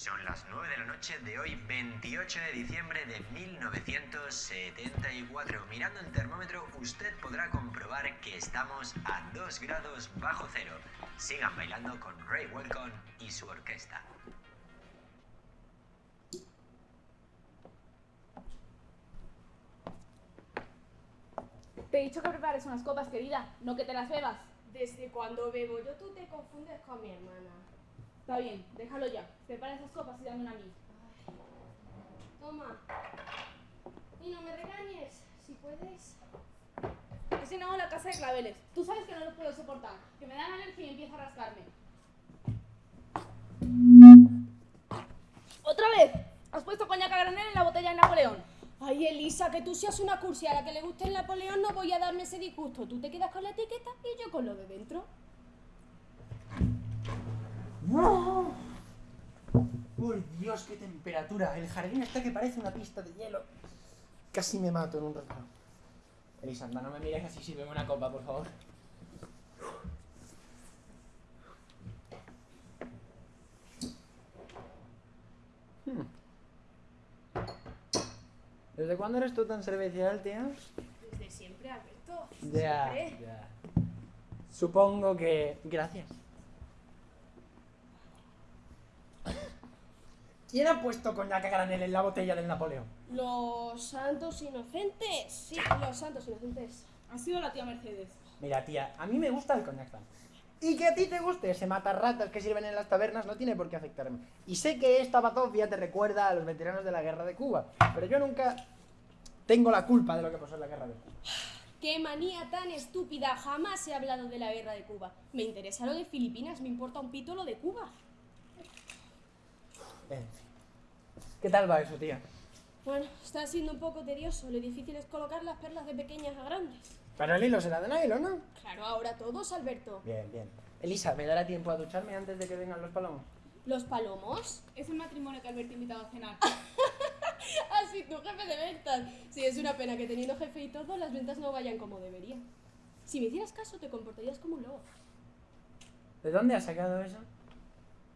Son las 9 de la noche de hoy, 28 de diciembre de 1974. Mirando el termómetro, usted podrá comprobar que estamos a 2 grados bajo cero. Sigan bailando con Ray Welcome y su orquesta. Te he dicho que prepares unas copas, querida, no que te las bebas. Desde cuando bebo yo tú te confundes con mi hermana. Está bien, déjalo ya. Prepara esas copas y dame una a mí. Toma. Y no me regañes, si puedes. Si no, la casa de claveles. Tú sabes que no lo puedo soportar. Que me dan alergia y empieza a rascarme. ¡Otra vez! Has puesto coñac a granel en la botella de Napoleón. Ay, Elisa, que tú seas una cursi a la que le guste el Napoleón, no voy a darme ese disgusto. Tú te quedas con la etiqueta y yo con lo de dentro. ¡Por Dios, qué temperatura! El jardín está que parece una pista de hielo. Casi me mato en un rato. Elisanda, no me mires así, sírveme una copa, por favor. Hmm. ¿Desde cuándo eres tú tan servicial, tía? Desde siempre, Alberto. Ya. Supongo que... Gracias. ¿Quién ha puesto coñac a granel en la botella del Napoleón? Los santos inocentes. Sí, los santos inocentes. Ha sido la tía Mercedes. Mira, tía, a mí me gusta el coñac tan. Y que a ti te guste ese matarratas que sirven en las tabernas no tiene por qué afectarme. Y sé que esta batofia te recuerda a los veteranos de la guerra de Cuba, pero yo nunca tengo la culpa de lo que pasó en la guerra de Cuba. ¡Qué manía tan estúpida! Jamás he hablado de la guerra de Cuba. Me interesa lo de Filipinas, me importa un pito lo de Cuba. En fin. ¿Qué tal va eso, tía? Bueno, está siendo un poco tedioso. Lo difícil es colocar las perlas de pequeñas a grandes. Pero el hilo será de nylon, ¿no? Claro, ahora todos, Alberto. Bien, bien. Elisa, ¿me dará tiempo a ducharme antes de que vengan los palomos? ¿Los palomos? Es el matrimonio que Alberto ha invitado a cenar. Así, tu jefe de ventas. Sí, es una pena que teniendo jefe y todo, las ventas no vayan como deberían. Si me hicieras caso, te comportarías como un lobo. ¿De dónde has sacado eso?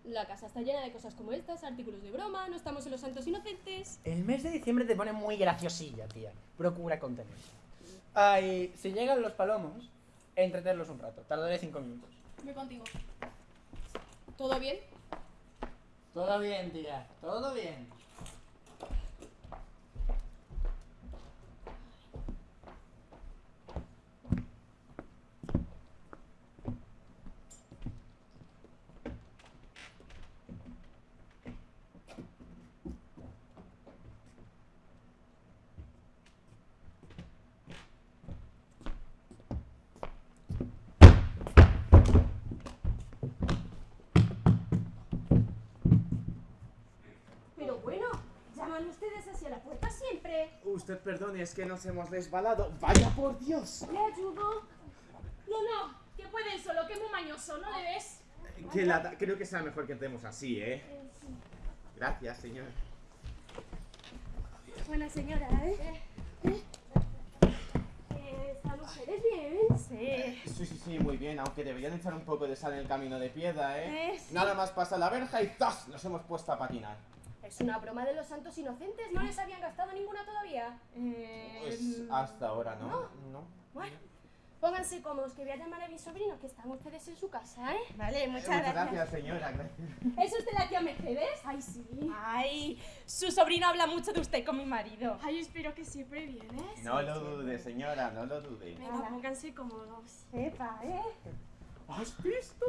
La casa está llena de cosas como estas, artículos de broma, no estamos en los santos inocentes. El mes de diciembre te pone muy graciosilla, tía. Procura contenerse. Ay, si llegan los palomos, entretenerlos un rato. Tardaré cinco minutos. Voy contigo. ¿Todo bien? Todo bien, tía. Todo bien. Pero bueno, llaman ustedes hacia la puerta siempre. Usted perdone, es que nos hemos desbalado. ¡Vaya por Dios! ¿Le ayudo? No, no, que puede solo, que es muy mañoso, ¿no le ves? Que lata. Creo que será mejor que entremos así, ¿eh? Eh, sí. Gracias, señor. Buena señora, ¿eh? ¿Eh? ¿Están ustedes bien? Sí. Sí, sí, sí, muy bien, aunque deberían echar un poco de sal en el camino de piedra, ¿eh? Eh, sí. Nada más pasa la verja y ¡zas! Nos hemos puesto a patinar. Es una broma de los santos inocentes, ¿no les habían gastado ninguna todavía? Pues hasta ahora, ¿no? No. Bueno, pónganse cómodos, que voy a llamar a mi sobrino, que están ustedes en su casa, ¿eh? Vale, muchas Muchas gracias, señora. Gracias. ¿Es usted la tía Mercedes? Ay, sí. Ay, su sobrino habla mucho de usted con mi marido. Ay, espero que siempre viene. No lo dude, señora, no lo dude. Venga, pónganse cómodos. Epa, ¿eh? ¿Has visto?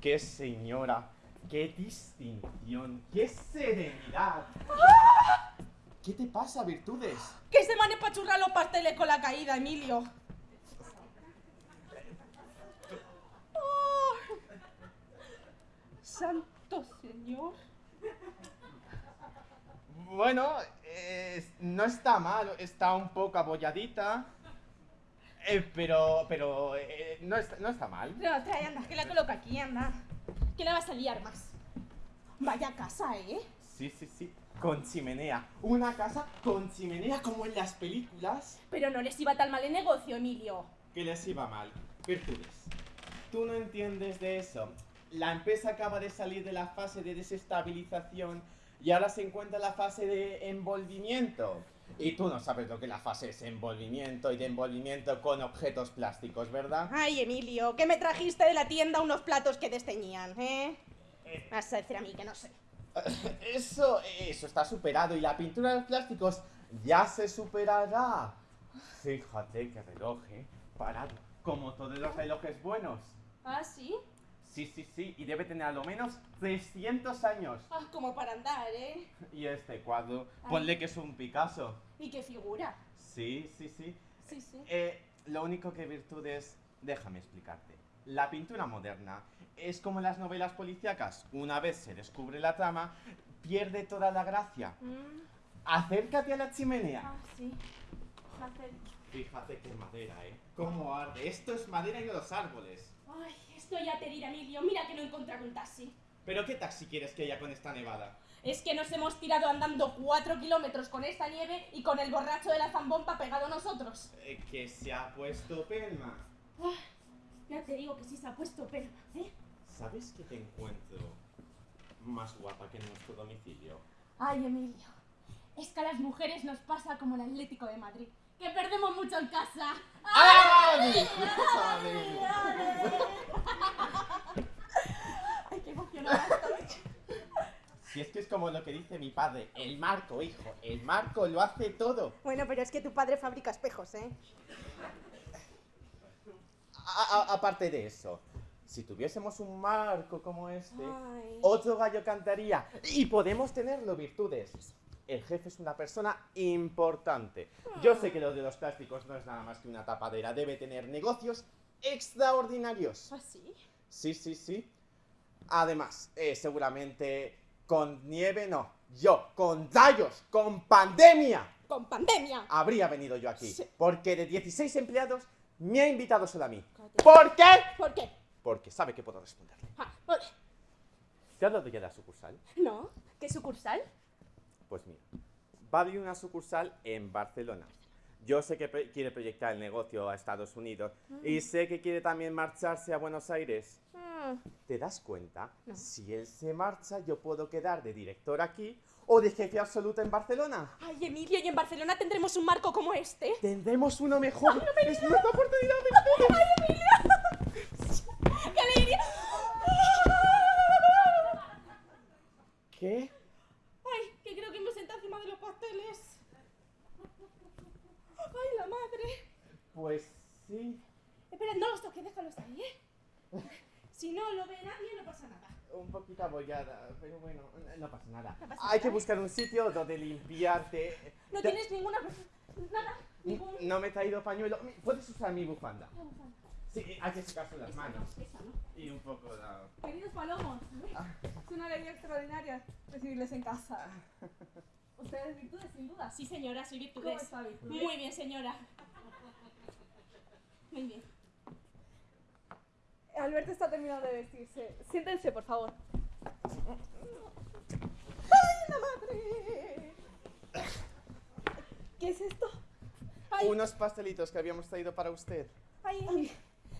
¡Qué señora! ¡Qué distinción! ¡Qué serenidad! ¿Qué te pasa, Virtudes? Que se mane pa' churrar los pasteles con la caída, Emilio. Oh. Santo Señor. Bueno, eh, no está mal, está un poco abolladita. eh, pero, pero, eh, no, está, no está mal. No, trae, anda, que la coloco aquí, anda. Que la vas a liar más. Vaya casa, ¿eh? Sí, sí, sí. Con chimenea. Una casa con chimenea como en las películas. Pero no les iba tan mal el negocio, Emilio. Que les iba mal. Virtudes. Tú no entiendes de eso. la empresa acaba de salir de la fase de desestabilización y ahora se encuentra en la fase de envolvimiento. Y tú no sabes lo que la fase es envolvimiento y de envolvimiento con objetos plásticos, ¿verdad? Ay, Emilio, que me trajiste de la tienda unos platos que desteñían, ¿eh? Vas a decir a mí que no sé. Eso, eso está superado y la pintura de los plásticos ya se superará. Fíjate qué reloj, ¿eh? Parado, como todos los relojes buenos. ¿Ah, sí? Sí, sí, sí, y debe tener a lo menos 300 años. Ah, como para andar, ¿eh? Y este cuadro, ponle que es un Picasso. ¿Y qué figura? Sí, sí, sí. Sí, sí. Eh, lo único que virtudes, déjame explicarte. La pintura moderna es como las novelas policíacas. Una vez se descubre la trama, pierde toda la gracia. Mm, Acércate a la chimenea. ah, sí. Hacer- Fíjate qué madera, ¿eh? Cómo arde. Esto es madera y no los árboles. Ay, esto ya te dirá, Emilio. Mira que no he encontrado un taxi. ¿Pero qué taxi quieres que haya con esta nevada? Es que nos hemos tirado andando cuatro kilómetros con esta nieve y con el borracho de la zambomba pegado a nosotros. Eh, que se ha puesto pelma. Ya te digo que sí se ha puesto pelma, ¿eh? ¿Sabes que te encuentro más guapa que en nuestro domicilio? Ay, Emilio. Es que a las mujeres nos pasa como el Atlético de Madrid. Que perdemos mucho en casa. Ay, qué emocionada estoy. Si es que es como lo que dice mi padre, el marco, hijo, el marco lo hace todo. Bueno, pero es que tu padre fabrica espejos, ¿eh? A- a- aparte de eso, si tuviésemos un marco como este, Ay. otro gallo cantaría y podemos tenerlo virtudes. El jefe es una persona importante. Yo sé que lo de los plásticos no es nada más que una tapadera, debe tener negocios extraordinarios. ¿Ah, sí? Sí, sí, sí. Además, eh, seguramente con nieve no. Yo, con rayos, con pandemia, Con pandemia. habría venido yo aquí. Sí. Porque de 16 empleados me ha invitado solo a mí. Cállate. ¿Por qué? ¿Por qué? Porque sabe que puedo responderle. Ah, vale. ¿Te ha dado ya la sucursal? No. ¿Qué sucursal? Pues mira, va a abrir una sucursal en Barcelona. Yo sé que quiere proyectar el negocio a Estados Unidos y sé que quiere también marcharse a Buenos Aires. Mm, ¿Te das cuenta? No. Si él se marcha, yo puedo quedar de director aquí o de jefe absoluto en Barcelona. Ay, Emilio, ¿y en Barcelona tendremos un marco como este? Tendremos uno mejor. es nuestra oportunidad. virtudes. ¡Qué alegría! ¿Qué? Ay, que creo que me senté encima de. ¡Ay, la madre! Pues sí. Espera, no los toques, déjalos ahí, ¿eh? Si no lo ve nadie, no pasa nada. Un poquito abollada, pero bueno, no pasa nada. No pasa Hay nada. que buscar un sitio donde limpiarte. No Te- tienes ninguna... Nada, ningún... No me he traído pañuelo. Puedes usar mi bufanda. Sí, hay que secarse las manos. Esa, ¿no? Y un poco la... Queridos palomos, es una alegría extraordinaria recibirles en casa. Ustedes virtudes, sin duda. Sí, señora, soy ¿Cómo virtudes. está virtudes? Muy bien, señora. Muy bien. Alberto está terminando de vestirse. Siéntense, por favor. ¡La madre! ¿Qué es esto? Ay. Unos pastelitos que habíamos traído para usted. Ay,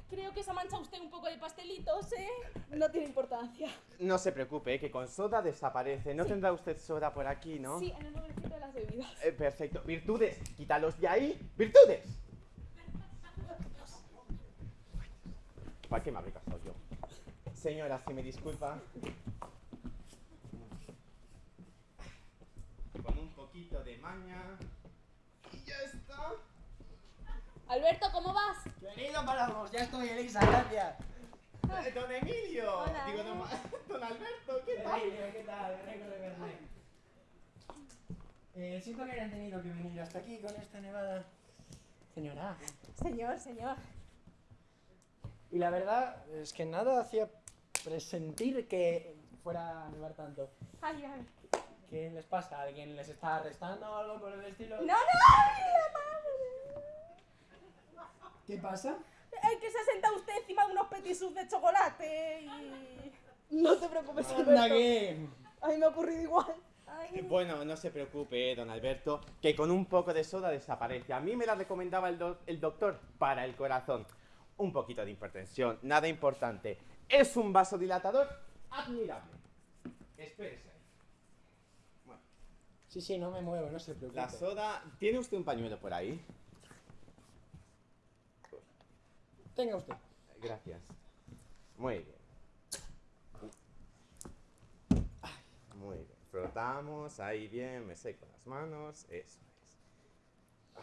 creo que se ha manchado usted un poco de pastelitos, ¿eh? No tiene importancia. No se preocupe, que con soda desaparece. No tendrá usted soda por aquí, ¿no? Sí, en el mueblecito de las bebidas. Eh, perfecto. Virtudes, quítalos de ahí. ¡Virtudes! ¿Para qué me habré casado yo? Señora, si me disculpa. Con un poquito de maña. Y ya está. Alberto, ¿cómo vas? Querido Palamos, ya estoy, Elisa, gracias. Don Emilio. Hola. Digo, don, don Alberto, ¿qué tal? Emilio, ¿qué tal? Qué rico de verte. Eh, siento que hayan tenido que venir hasta aquí con esta nevada. Señora. Señor, señor. Y la verdad es que nada hacía presentir que fuera a nevar tanto. Ay, ay. ¿Qué les pasa? ¿Alguien les está arrestando o algo por el estilo? ¡No, no! ¡Ay, la madre! ¿Qué pasa? Es que se ha sentado usted encima de unos petisús de chocolate y... No te preocupes, Anda Alberto. A mí me ha ocurrido igual. Ay, Bueno, no se preocupe, eh, don Alberto, que con un poco de soda desaparece. A mí me la recomendaba el, doc- el doctor para el corazón. Un poquito de hipertensión, nada importante. Es un vasodilatador admirable. Espérese ahí. Bueno, Sí, sí, no me muevo, no se preocupe. la soda. ¿Tiene usted un pañuelo por ahí? Tenga usted. Gracias. Muy bien. Ay, Muy bien. Frotamos, ahí bien, me seco las manos, eso es. Ay.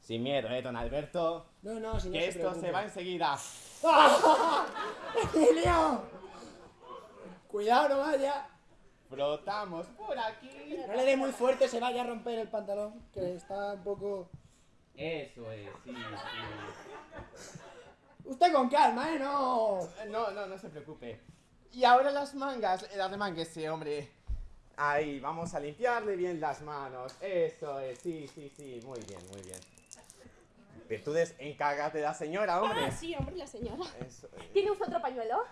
Sin miedo, eh, don Alberto. No, no, si no Que se esto preocupe. se va enseguida. ¡Emilio! Cuidado, no vaya. Frotamos por aquí. No le dé muy fuerte, se vaya a romper el pantalón, que está un poco... Eso es, sí, sí. Usted con calma, ¿eh? No... No, no, no se preocupe. Y ahora las mangas, las ese hombre. Ahí, vamos a limpiarle bien las manos. Eso es, sí, sí, sí, muy bien, muy bien. Virtudes, encárgate de la señora, hombre. Ah, sí, hombre, la señora. Eso es. ¿Tiene usted otro pañuelo?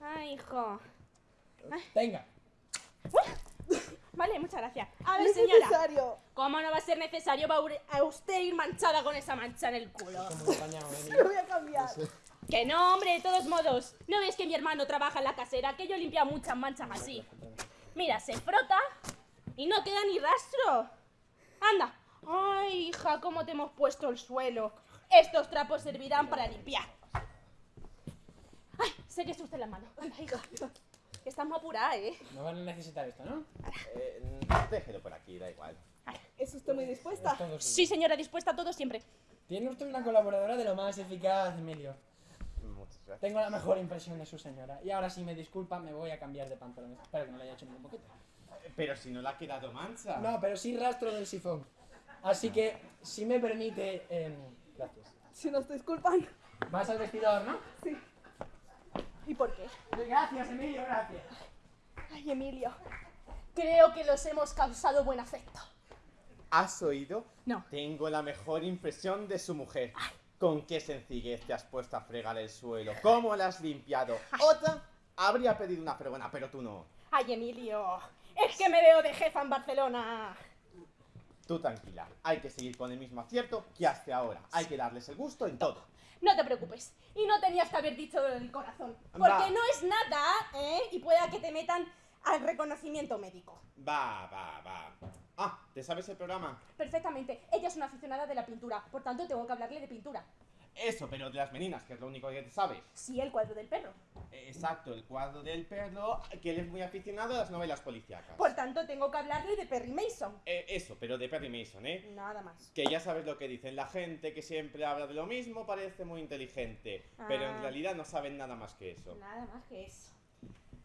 Ay, hijo. Venga. Vale, muchas gracias. A No ver, es señora. necesario. ¿Cómo no va a ser necesario va a usted ir manchada con esa mancha en el culo? Apañado, Lo voy a cambiar. Que no, hombre, de todos modos. ¿No ves que mi hermano trabaja en la casera? Que yo he limpiado muchas manchas así. Mira, se frota y no queda ni rastro. Anda. Ay, hija, cómo te hemos puesto el suelo. Estos trapos servirán para limpiar. Ay, sé que es usted la mano. Anda, hija. Que estás muy apurada, ¿eh? No van a necesitar esto, ¿no? Eh, déjelo por aquí, da igual. ¿Es usted muy dispuesta? Sí, señora, dispuesta a todo siempre. Tiene usted una colaboradora de lo más eficaz, Emilio. Muchas gracias. Tengo la mejor impresión de su señora. Y ahora, si me disculpa, me voy a cambiar de pantalones. Espero que no le haya hecho ningún boquete. Pero si no le ha quedado mancha. No, pero sí rastro del sifón. Así que, si me permite... em, gracias. Si nos disculpan. Vas al vestidor, ¿no? Sí. ¿Y por qué? Gracias, Emilio, gracias. Ay, Emilio. Creo que los hemos causado buen afecto. ¿Has oído? No. Tengo la mejor impresión de su mujer. Con qué sencillez te has puesto a fregar el suelo. ¿Cómo la has limpiado? Otra habría pedido una fregona, pero tú no. Ay, Emilio. Es que me veo de jefa en Barcelona. Tú tranquila. Hay que seguir con el mismo acierto que hasta ahora. Hay que darles el gusto en todo. No te preocupes. Y no tenías que haber dicho del corazón. Porque Va. no es nada, ¿eh? Y pueda que te metan al reconocimiento médico. Va, va, va. Ah, ¿te sabes el programa? Perfectamente. Ella es una aficionada de la pintura. Por tanto, tengo que hablarle de pintura. Eso, pero de las meninas, que es lo único que te sabes. Sí, el cuadro del perro. Exacto, el cuadro del perro, que él es muy aficionado a las novelas policíacas. Por tanto, tengo que hablarle de Perry Mason. Eh, eso, pero de Perry Mason, ¿eh? Nada más. Que ya sabes lo que dicen, la gente que siempre habla de lo mismo parece muy inteligente, pero en Ah. realidad no saben nada más que eso. Nada más que eso.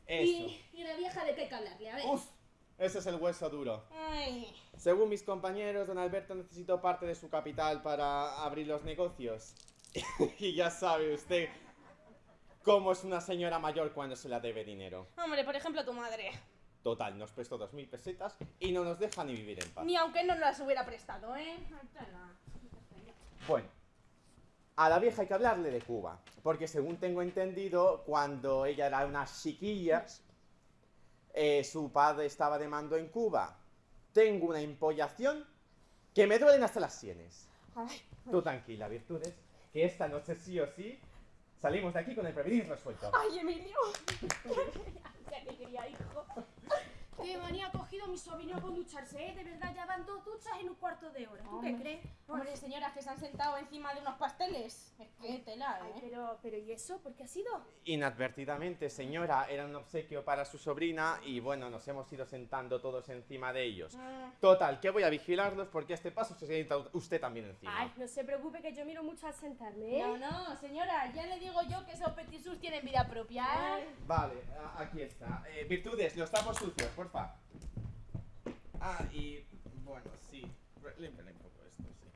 Eso. Y, y la vieja de qué hay que hablarle, a ver. Uf, ese es el hueso duro. Ay. Según mis compañeros, don Alberto necesitó parte de su capital para abrir los negocios. y ya sabe usted cómo es una señora mayor cuando se la debe dinero. Hombre, por ejemplo, tu madre. Total, nos prestó dos mil pesetas y no nos deja ni vivir en paz. Ni aunque no nos las hubiera prestado, ¿eh? Bueno, a la vieja hay que hablarle de Cuba, porque según tengo entendido, cuando ella era unas chiquillas, eh, su padre estaba de mando en Cuba. Tengo una empollación que me duelen hasta las sienes. Ay, Tú tranquila, Virtudes, que esta noche sí o sí salimos de aquí con el prevenir resuelto. ay, Emilio. Qué alegría, hijo. Qué manía ha cogido mi sobrino con ducharse, ¿eh? De verdad, ya van dos duchas en un cuarto de hora. ¿Tú qué crees? Hombre, señoras que se han sentado encima de unos pasteles. Es que tela, Ay, ¿eh? pero, pero ¿y eso? ¿Por qué ha sido? Inadvertidamente, señora, era un obsequio para su sobrina y bueno, nos hemos ido sentando todos encima de ellos. Mm. Total, que voy a vigilarlos porque a este paso se sienta usted también encima. Ay, no se preocupe que yo miro mucho al sentarme, ¿eh? No, no, señora, ya le digo yo que esos petisus tienen vida propia. ¿eh? Vale, aquí está. Eh, virtudes, los tapos sucios, porfa. Ah, y bueno, sí. Límpiale un poco esto, sí.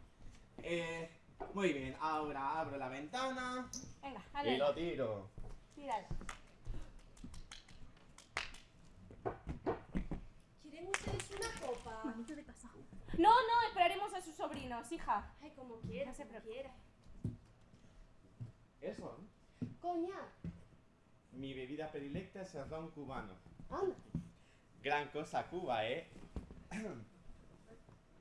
Eh, muy bien, ahora abro la ventana Venga, y dale, lo tiro. tírala. ¿Quieren ustedes una copa? Manito de casa. No, no, esperaremos a sus sobrinos, hija. Ay, como quiera, No se como quiera. Eso, ¿no? Coña, Mi bebida predilecta es el ron cubano. anda. Gran cosa Cuba, ¿eh?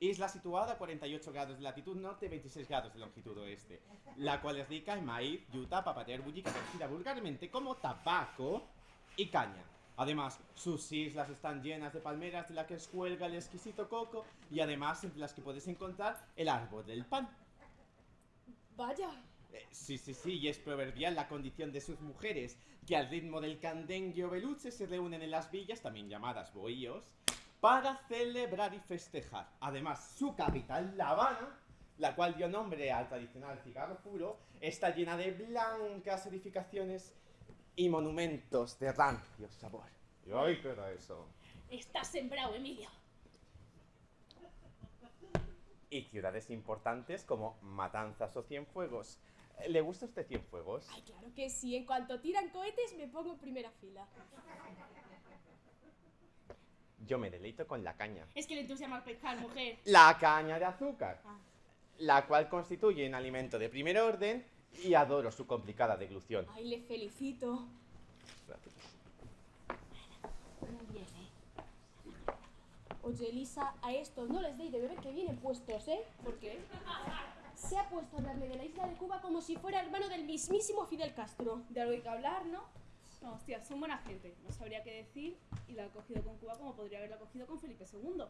Isla situada a 48 grados de latitud norte y 26 grados de longitud oeste, la cual es rica en maíz, yuta, papater bullica, conocida vulgarmente como tabaco y caña. Además, sus islas están llenas de palmeras de las que cuelga el exquisito coco y además entre las que puedes encontrar el árbol del pan. Vaya. Eh, sí, sí, sí, y es proverbial la condición de sus mujeres, que al ritmo del candengue o beluche se reúnen en las villas, también llamadas bohíos, para celebrar y festejar. Además, su capital, La Habana, la cual dio nombre al tradicional cigarro puro, está llena de blancas edificaciones y monumentos de rancio sabor. Y ay, ¿qué era eso? Estás sembrado, Emilio. Y ciudades importantes como Matanzas o Cienfuegos. ¿Le gusta a usted Cienfuegos? Ay, claro que sí. En cuanto tiran cohetes, me pongo en primera fila. Yo me deleito con la caña. Es que le entusiasma al pescar, mujer. La caña de azúcar, Ah. la cual constituye un alimento de primer orden y adoro su complicada deglución. Ay, le felicito. Muy bien, ¿eh? Oye, Elisa, a estos no les deis de beber que vienen puestos, ¿eh? ¿Por qué? Se ha puesto a hablarme de la isla de Cuba como si fuera hermano del mismísimo Fidel Castro. De algo hay que hablar, ¿no? No, hostia, son buena gente. No sabría qué decir y la ha cogido con Cuba como podría haberla cogido con Felipe II.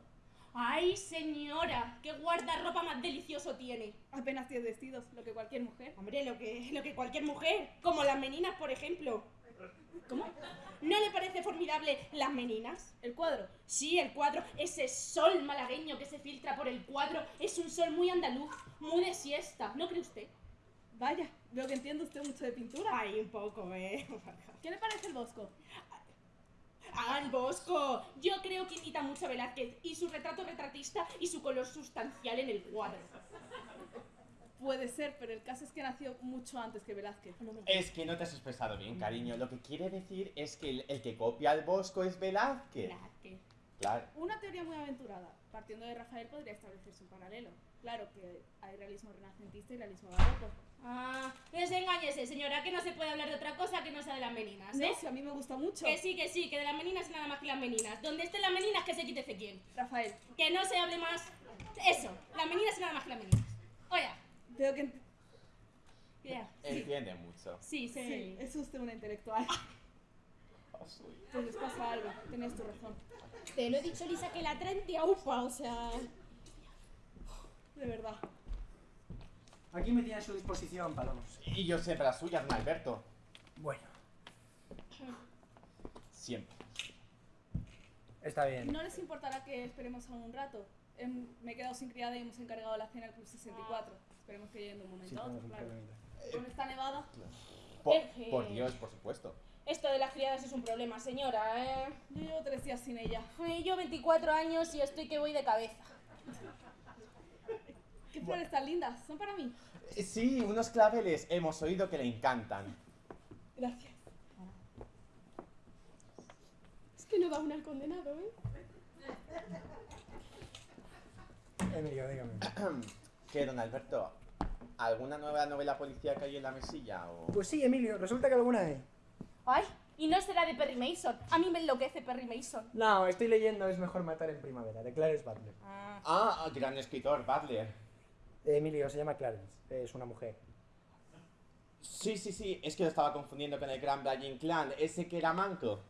¡Ay, señora! ¡Qué guardarropa más delicioso tiene! Apenas tienes vestidos, lo que cualquier mujer. Hombre, lo que, lo que cualquier mujer, como las meninas, por ejemplo. ¿Cómo? ¿No le parece formidable las meninas? El cuadro. Sí, el cuadro, ese sol malagueño que se filtra por el cuadro, es un sol muy andaluz, muy de siesta, ¿no cree usted? Vaya, veo que entiende usted mucho de pintura. Ay, un poco, ¿eh? ¿Qué le parece el Bosco? ¡Ah, el Bosco! Yo creo que imita mucho a Velázquez y su retrato retratista y su color sustancial en el cuadro. Puede ser, pero el caso es que nació mucho antes que Velázquez. Es que no te has expresado bien, cariño. Lo que quiere decir es que el, el que copia al Bosco es Velázquez. Velázquez. Claro. Una teoría muy aventurada. Partiendo de Rafael podría establecerse un paralelo. Claro que hay realismo renacentista y realismo barroco. Ah, desengáñese, señora, que no se puede hablar de otra cosa que no sea de las meninas, No, ¿eh? si a mí me gusta mucho. Que sí, que sí, que de las meninas y nada más que las meninas. Donde estén las meninas, que se quite quién. Rafael, Que no se hable más. Eso, las meninas y nada más que las meninas. Oiga, veo que... ya. Entiende mucho. Sí, sí. Sí, es usted una intelectual. Pues les pasa algo, tenías tu razón. Te lo he dicho, Elisa, que la traen de aupa, o sea... De verdad. Aquí me tiene a su disposición, Palomos. Y yo siempre la suya, don Alberto. Bueno, Siempre. está bien. ¿No les importará que esperemos aún un rato? Em, me he quedado sin criada y hemos encargado la cena al Club 64. Esperemos que lleguen de un momento Sí, a otro, claro. Con esta nevada, Por, Dios, por supuesto. Esto de las criadas es un problema, señora, ¿eh? yo llevo tres días sin ella. Ay, Yo 24 años y estoy que voy de cabeza. ¿Qué flores tan lindas? Son para mí. Eh, Sí, unos claveles. Hemos oído que le encantan. Gracias. Es que no da una al condenado, ¿eh? Emilio, dígame. ¿Qué, don Alberto? ¿Alguna nueva novela policíaca hay en la mesilla? O... Pues sí, Emilio, resulta que alguna hay. Ay, y no será de Perry Mason. A mí me enloquece Perry Mason. No, estoy leyendo Es mejor matar en primavera, de Clarence Butler. Ah. Ah, gran escritor, Butler. Emilio, se llama Clarence, es una mujer. Sí, sí, sí, es que lo estaba confundiendo con el gran Brian Clan, ese que era manco.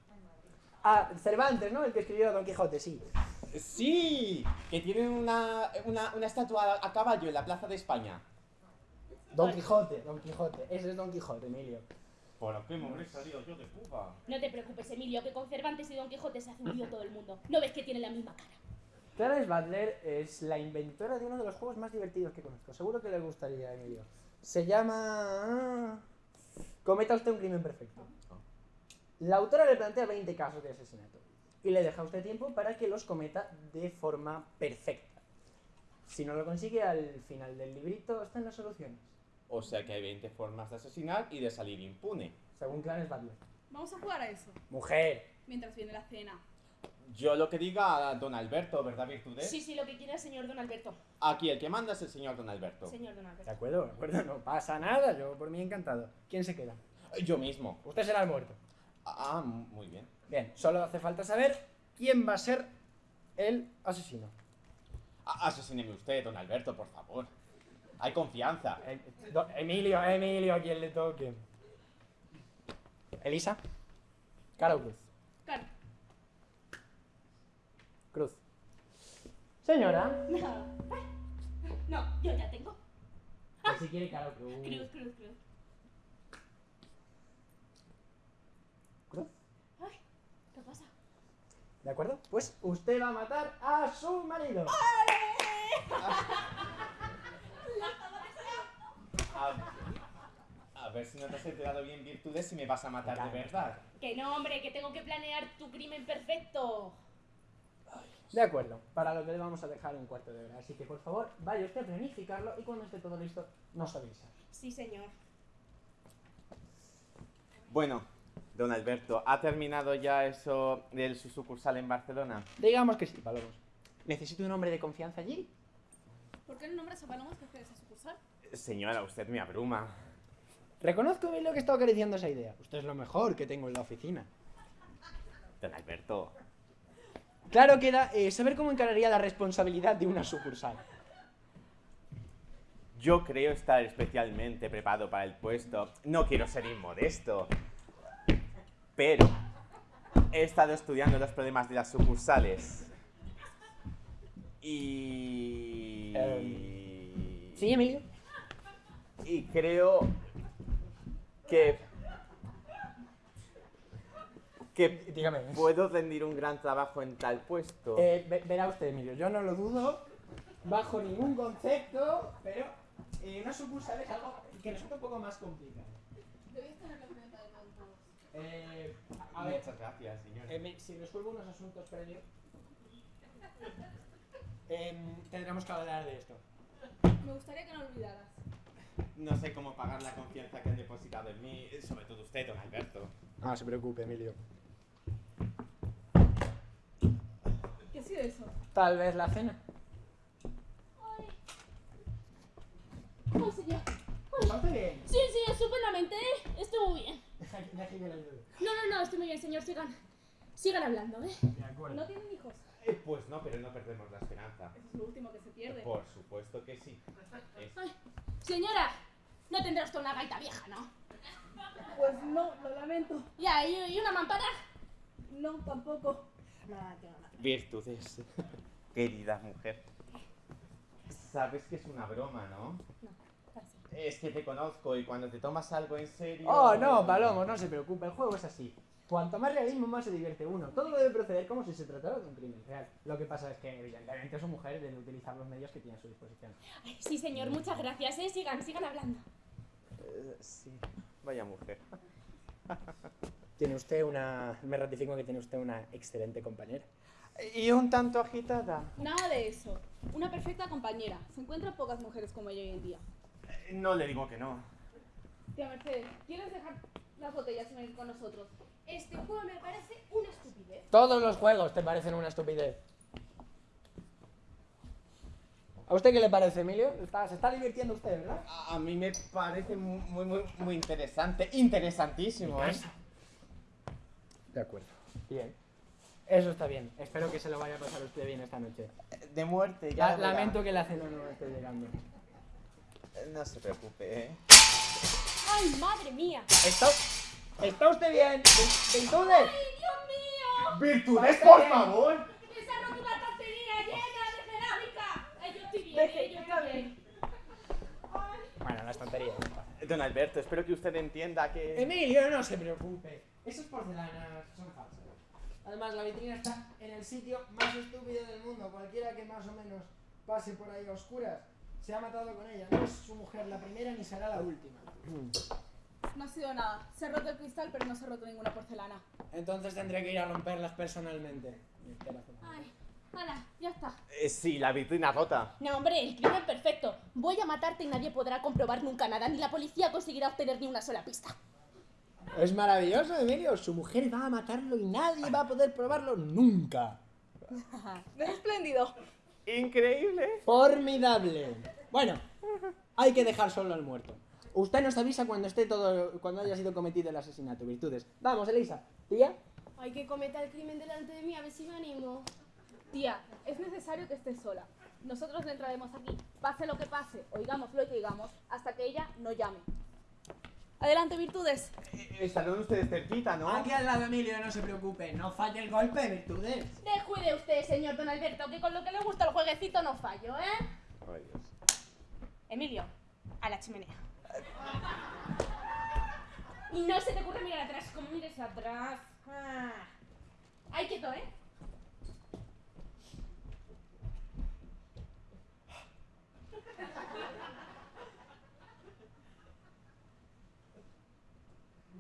Ah, Cervantes, ¿no? El que escribió Don Quijote, sí. Sí, que tiene una, una, una estatua a caballo en la Plaza de España. Don Quijote, Don Quijote. Ese es Don Quijote, Emilio. ¿Por qué me habré salido yo de Cuba? No te preocupes, Emilio, que con Cervantes y Don Quijote se hace un lío todo el mundo. ¿No ves que tienen la misma cara? Clarence Butler es la inventora de uno de los juegos más divertidos que conozco. Seguro que le gustaría, Emilio. Se llama... Cometa usted un crimen perfecto. La autora le plantea 20 casos de asesinato y le deja a usted tiempo para que los cometa de forma perfecta. Si no lo consigue, al final del librito están las soluciones, O sea que hay 20 formas de asesinar y de salir impune. según Clarence Butler. Vamos a jugar a eso. Mujer. Mientras viene la cena. Yo lo que diga don Alberto, ¿verdad, Virtudes? Sí, sí, lo que quiera el señor Don Alberto. Aquí el que manda es el señor don Alberto. Señor Don De Alberto. acuerdo, de acuerdo, no pasa nada, yo por mí encantado. ¿Quién se queda? Yo mismo. Usted será el muerto. Ah, muy bien. Bien, solo hace falta saber quién va a ser el asesino. A- Asesíneme usted, don Alberto, por favor. Hay confianza. Eh, Emilio, Emilio, a quien le toque. Elisa. Cara o cruz. Claro. Cruz. Señora. No. No, yo ya tengo. Si quiere cara o cruz. Cruz, cruz, cruz. Cruz. Ay, ¿qué pasa? ¿De acuerdo? Pues usted va a matar a su marido. A, a ver si no te has enterado bien virtudes y me vas a matar de verdad. Que no, hombre, que tengo que planear tu crimen perfecto. De acuerdo, para lo que le vamos a dejar un cuarto de hora. Así que por favor, vaya usted a planificarlo y cuando esté todo listo, nos avisa. Sí, señor. Bueno, don Alberto, ¿ha terminado ya eso de su sucursal en Barcelona? Digamos que sí, Palomos. Necesito un hombre de confianza allí. ¿Por qué no nombras a Palomos jefe de esa sucursal? Señora, usted me abruma. Reconozco, Emilio, que he estado acariciando esa idea. Usted es lo mejor que tengo en la oficina. Don Alberto, Claro queda eh, saber cómo encararía la responsabilidad de una sucursal. yo creo estar especialmente preparado para el puesto. No quiero ser inmodesto. Pero he estado estudiando los problemas de las sucursales. Y... Em, ¿Sí, Emilio? Y creo que... Que Dígame. puedo rendir un gran trabajo en tal puesto. Eh, ve- verá usted, Emilio, yo no lo dudo bajo ningún concepto, pero eh, una sucursal es algo que resulta un poco más complicado. Debías tenerlo en cuenta de todos modos. Eh, a ver, Muchas gracias, señor. eh, me- si resuelvo unos asuntos previos, em, tendremos que hablar de esto. Me gustaría que no olvidaras. No sé cómo pagar la confianza que han depositado en mí, sobre todo usted, don Alberto. No se preocupe, Emilio. ¿Qué ha sido eso? Tal vez la cena. Ay. Ay, señor. ¿Está usted bien? Sí, sí, estupendamente. Muy bien. Deja que- deja que le ayude. No, no, no, estoy muy bien, señor. Sigan. Sigan hablando, ¿eh? De acuerdo. ¿No tienen hijos? Eh, pues no, pero no perdemos la esperanza. Eso es lo último que se pierde. Por supuesto que sí. Es- Ay, señora, no tendrá usted una gaita vieja, ¿no? Pues no, lo lamento. Ya, y, y una mampara. No, tampoco. Virtudes. Querida mujer. Sabes que es una broma, ¿no? Es que te conozco y cuando te tomas algo en serio. Oh, no, Palomos, no se preocupe, el juego es así. Cuanto más realismo, más se divierte uno. Todo debe proceder como si se tratara de un crimen real. Lo que pasa es que, evidentemente, su mujer debe utilizar los medios que tiene a su disposición. Ay, sí, señor, muchas gracias, ¿eh? Sigan, sigan hablando. Eh, sí. Vaya mujer. Tiene usted una... Me ratifico que tiene usted una excelente compañera. Y un tanto agitada. Nada de eso. Una perfecta compañera. Se encuentran pocas mujeres como ella hoy en día. No le digo que no. Tía Mercedes, ¿quieres dejar las botellas y venir con nosotros? Este juego me parece una estupidez. Todos los juegos te parecen una estupidez. ¿A usted qué le parece, Emilio? Está- se está divirtiendo usted, ¿verdad? A a mí me parece mu- muy, muy, muy interesante. Interesantísimo, ¿eh? De acuerdo. Bien. Eso está bien. Espero que se lo vaya a pasar usted bien esta noche. De muerte, ya. La- lamento que la cena no esté llegando. No se preocupe, ¿eh? ¡Ay, madre mía! ¿Está, ¿Está usted bien? ¿Virtudes? ¡Ay, Dios mío! ¡Virtudes, por favor! ¡Se ha roto una estantería llena de cerámica! Ay, yo estoy bien, eh, yo está estoy bien. Bueno, la estantería. Don Alberto, espero que usted entienda que. Emilio, no se preocupe. Esas porcelanas son falsas. Además, la vitrina está en el sitio más estúpido del mundo. Cualquiera que más o menos pase por ahí a oscuras se ha matado con ella. No es su mujer la primera ni será la última. No ha sido nada. Se ha roto el cristal, pero no se ha roto ninguna porcelana. Entonces tendré que ir a romperlas personalmente. Ay, hala, ya está. Eh, sí, la vitrina rota. No, hombre, el crimen perfecto. Voy a matarte y nadie podrá comprobar nunca nada, ni la policía conseguirá obtener ni una sola pista. Es maravilloso, Emilio. Su mujer va a matarlo y nadie va a poder probarlo nunca. Es espléndido. Increíble. Formidable. Bueno, hay que dejar solo al muerto. Usted nos avisa cuando esté todo, cuando haya sido cometido el asesinato. Virtudes. Vamos, Elisa. Tía. Hay que cometer el crimen delante de mí, a ver si me animo. Tía, es necesario que estés sola. Nosotros le entraremos aquí, pase lo que pase, oigamos lo que digamos, hasta que ella no llame. Adelante, virtudes. Eh, Estarán ustedes cerquita, ¿no? Aquí al lado, Emilio, no se preocupe. No falle el golpe, virtudes. Descuide usted, señor Don Alberto, que con lo que le gusta el jueguecito no fallo, ¿eh? Ay, Dios. Emilio, a la chimenea. Y no se te ocurre mirar atrás, como mires atrás. Ah. Ahí quieto, ¿eh?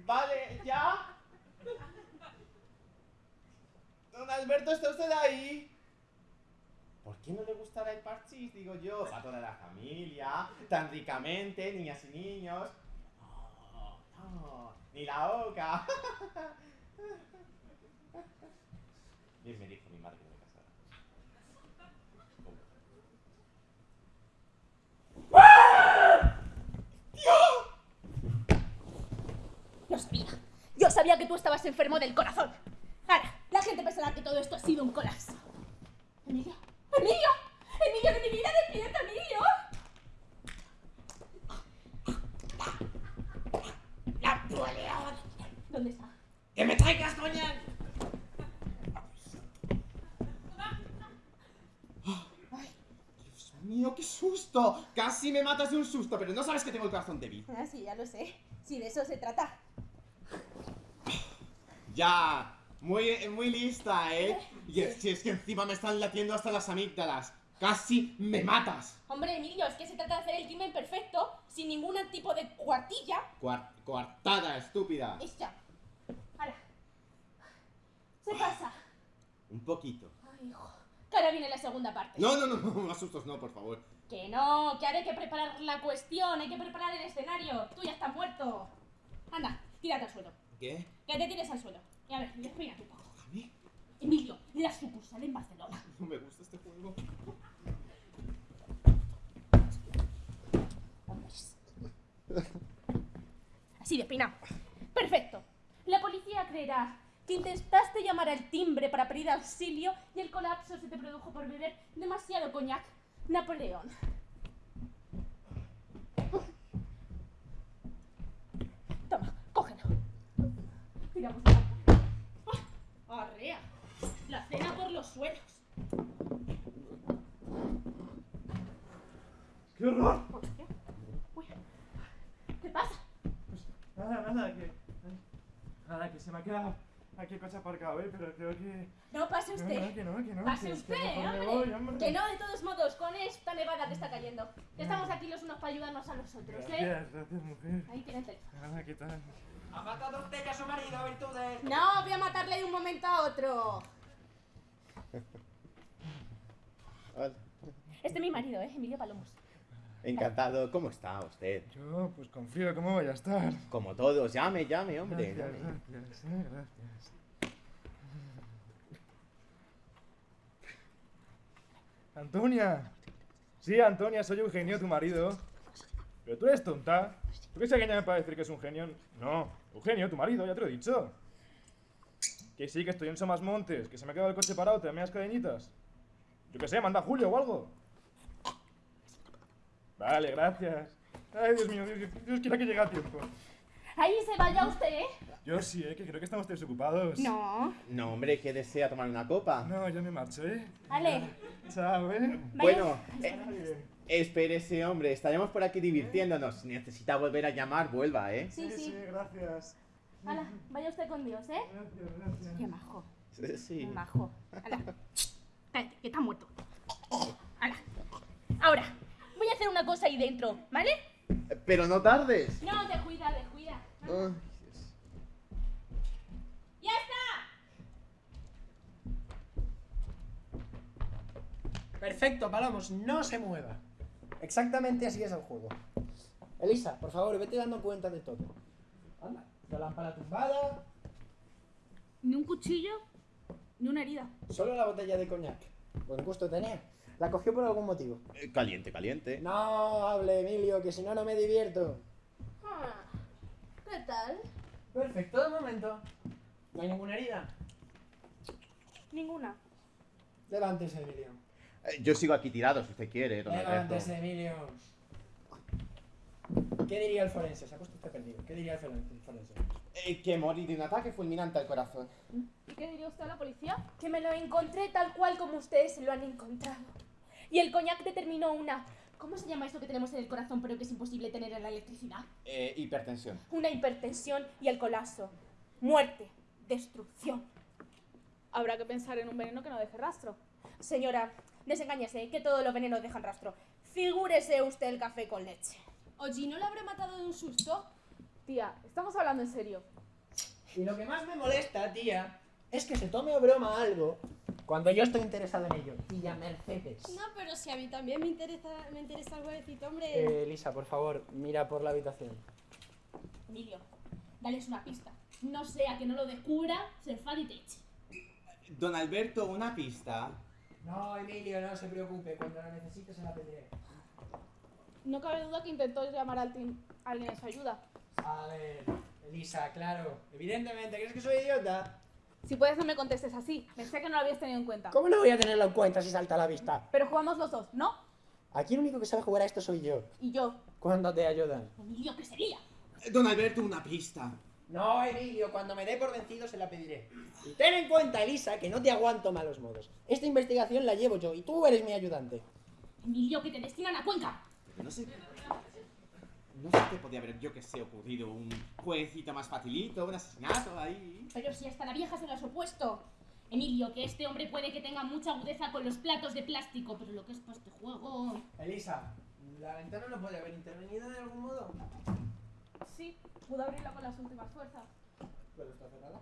Vale, ¿ya? Don Alberto, ¿está usted ahí? ¿Por qué no le gustará el parchís? Digo yo, para toda la familia, tan ricamente, niñas y niños. No, no, ni la oca. Bien me dijo mi madre que me casara. Lo sabía. Yo sabía que tú estabas enfermo del corazón. Ahora, la gente pensará que todo esto ha sido un colapso. Emilio, Emilio, Emilio de mi vida, despierta, Emilio. ¡Napoleón! ¿Dónde está? ¡Que me traigas, coñac! Dios mío, qué susto. Casi me matas de un susto, pero no sabes que tengo el corazón débil. Ah, sí, ya lo sé. Si de eso se trata. Ya, muy, muy lista, ¿eh? Y es, si es que encima me están latiendo hasta las amígdalas. Casi me matas. Hombre, Emilio, es que se trata de hacer el crimen perfecto, sin ningún tipo de cuartilla. Cuar- coartada, estúpida. Ya. Ahora. Se pasa. Un poquito. Ay, hijo. Que ahora viene la segunda parte. No, no, no, no, asustos, no, por favor. Que no, que ahora hay que preparar la cuestión, hay que preparar el escenario. Tú ya estás muerto. Anda, tírate al suelo. ¿Qué? Que te tires al suelo. Y a ver, despínate un poco. ¿A mí? Emilio, la sucursal en Barcelona. No me gusta este juego. Así de pina. Perfecto. La policía creerá que intentaste llamar al timbre para pedir auxilio y el colapso se te produjo por beber demasiado coñac. Napoleón. Toma, cógelo. Tiramos de la ¡Ah! ¡Arrea! La cena por los suelos. ¡Qué horror! Uy. ¿Qué pasa? Nada, nada, que. Nada, que se me ha quedado aquí el coche aparcado, ¿eh? Pero creo que. No pase usted. no, que no, que no. Pase que- que usted, me hombre. voy, hombre. Que no, de todos modos, con esta nevada que está cayendo. Que estamos aquí los unos para ayudarnos a los otros, ¿eh? Gracias, gracias, mujer. Ahí tiene el teléfono. Nada, ¿qué tal? ¿Ha matado usted ya a su marido, virtudes? No, voy a matarle de un momento a otro. Hola. Este es mi marido, ¿eh? Emilio Palomos. Encantado, ¿cómo está usted? Yo, pues con frío, ¿cómo voy a estar? Como todos, llame, llame, hombre. Gracias, llame. gracias, eh, gracias. Antonia. Sí, Antonia, soy Eugenio, tu marido. Pero tú eres tonta. ¿Tú crees que llame para decir que es un genio? No, Eugenio, tu marido, ya te lo he dicho. Que sí, que estoy en Somas Montes, que se me ha quedado el coche parado, te dame las cadenitas. Yo qué sé, manda a Julio o algo. Vale, gracias. Ay, Dios mío, Dios, Dios quiera que llegue a tiempo. Ahí se vaya usted, ¿eh? Yo sí, eh, que creo que estamos desocupados. No. No, hombre, ¿qué desea tomar una copa? No, yo me marcho, ¿eh? Vale. Chao, ¿eh? Bueno, eh. Espérese, hombre, estaremos por aquí divirtiéndonos. Si necesita volver a llamar, vuelva, ¿eh? Sí, sí. gracias. Hala, vaya usted con Dios, ¿eh? Gracias, gracias. Qué majo. Sí. Qué majo. Hala. Cállate, que está muerto. Hala. Ahora, voy a hacer una cosa ahí dentro, ¿vale? Pero no tardes. No, descuida, descuida. Ay, Dios. ¡Ya está! Perfecto, Palamos, no se mueva. Exactamente así es el juego. Elisa, por favor, vete dando cuenta de todo. Anda, la lámpara tumbada, Ni un cuchillo, ni una herida. solo la botella de coñac. Buen gusto tenía. La cogió por algún motivo. Eh, Caliente, caliente. No hable, Emilio, que si no, no me divierto. Ah, ¿Qué tal? Perfecto, de momento. ¿No hay ninguna herida? Ninguna. Levántese, Emilio. Eh, Yo sigo aquí tirado si usted quiere, don Alberto. Levántese, Emilio. ¿Qué diría el forense? Se ha puesto usted perdido. ¿Qué diría el foren- el forense? Eh, que morí de un ataque fulminante al corazón. ¿Y qué diría usted a la policía? Que me lo encontré tal cual como ustedes lo han encontrado. Y el coñac determinó una... ¿Cómo se llama esto que tenemos en el corazón pero que es imposible tener en la electricidad? Eh, hipertensión. Una hipertensión y el colapso. Muerte. Destrucción. Habrá que pensar en un veneno que no deje rastro. Señora, desengáñese, que todos los venenos dejan rastro. Figúrese usted el café con leche. Oye, ¿no la habrá matado de un susto? Tía, estamos hablando en serio. Y lo que más me molesta, tía, es que se tome a broma algo cuando yo estoy interesado en ello. Tía Mercedes. No, pero si a mí también me interesa, me interesa algo decirte, hombre. Eh, Elisa, por favor, mira por la habitación. Emilio, dales una pista. No sea que no lo descubra, se enfade y te eche. Don Alberto, una pista. No, Emilio, no se preocupe. Cuando la necesite se la pediré. No cabe duda que intentó llamar al team a alguien en su ayuda. A ver, Elisa, claro. Evidentemente, ¿crees que soy idiota? Si puedes no me contestes así. Pensé que no lo habías tenido en cuenta. ¿Cómo no voy a tenerlo en cuenta si salta a la vista? Pero jugamos los dos, ¿no? Aquí el único que sabe jugar a esto soy yo. Y yo. ¿Cuándo te ayudan? Emilio, que sería. Don Alberto, una pista. No, Emilio, cuando me dé por vencido se la pediré. Y ten en cuenta, Elisa, que no te aguanto malos modos. Esta investigación la llevo yo y tú eres mi ayudante. Emilio, que te destinan a Cuenca. Pero no sé. No sé qué podía haber, yo que sé, ocurrido. Un jueguecito más facilito, un asesinato ahí. Pero si hasta la vieja se lo has opuesto. Emilio, que este hombre puede que tenga mucha agudeza con los platos de plástico, pero lo que es para este juego... Elisa, ¿la ventana no puede haber intervenido de algún modo? Sí, pude abrirla con las últimas fuerzas. ¿Pero está cerrada?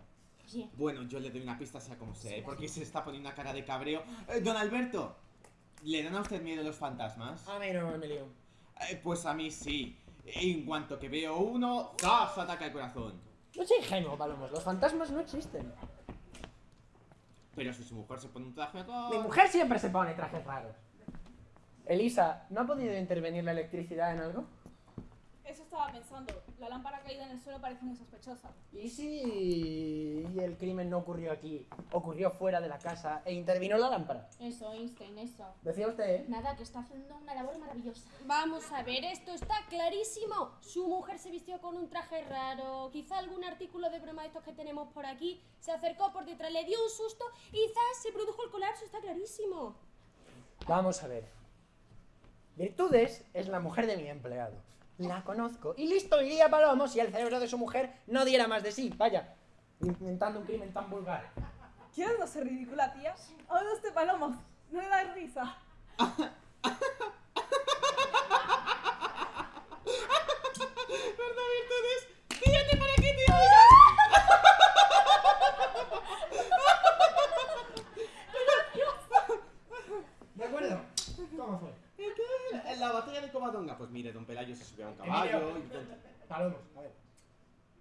Bueno, yo le doy una pista, sea como sea, ¿eh? porque se está poniendo una cara de cabreo. Eh, don Alberto, ¿le dan a usted miedo los fantasmas? A mí no, Emilio. Eh, pues a mí sí. En cuanto que veo uno, ¡zas! ataca el corazón. No soy ingenuo, Palomos. Los fantasmas no existen. Pero si su mujer se pone un traje acá... Mi mujer siempre se pone trajes raros. Elisa, ¿no ha podido intervenir la electricidad en algo? Eso estaba pensando. La lámpara caída en el suelo parece muy sospechosa. ¿Y si el crimen no ocurrió aquí? Ocurrió fuera de la casa e intervino la lámpara. eso, Einstein, eso. Decía usted, ¿eh? Nada, que está haciendo una labor maravillosa. Vamos a ver, esto está clarísimo. Su mujer se vistió con un traje raro, quizá algún artículo de broma de estos que tenemos por aquí, se acercó por detrás, le dio un susto y ¡zas! se produjo el colapso, está clarísimo. Vamos a ver. Virtudes es la mujer de mi empleado. La conozco. Y listo iría Palomo si el cerebro de su mujer no diera más de sí. Vaya, inventando un crimen tan vulgar. ¿Quieres no ser ridícula, tía? Este palomo. No le da risa. ¿Verdad, Virtudes? ¡Fíjate para qué te oigan! ¿De acuerdo? ¿Cómo fue? En la batalla de Covadonga, pues mire, don Pelayo se subió a un caballo Emilio. y... Palomos, a ver.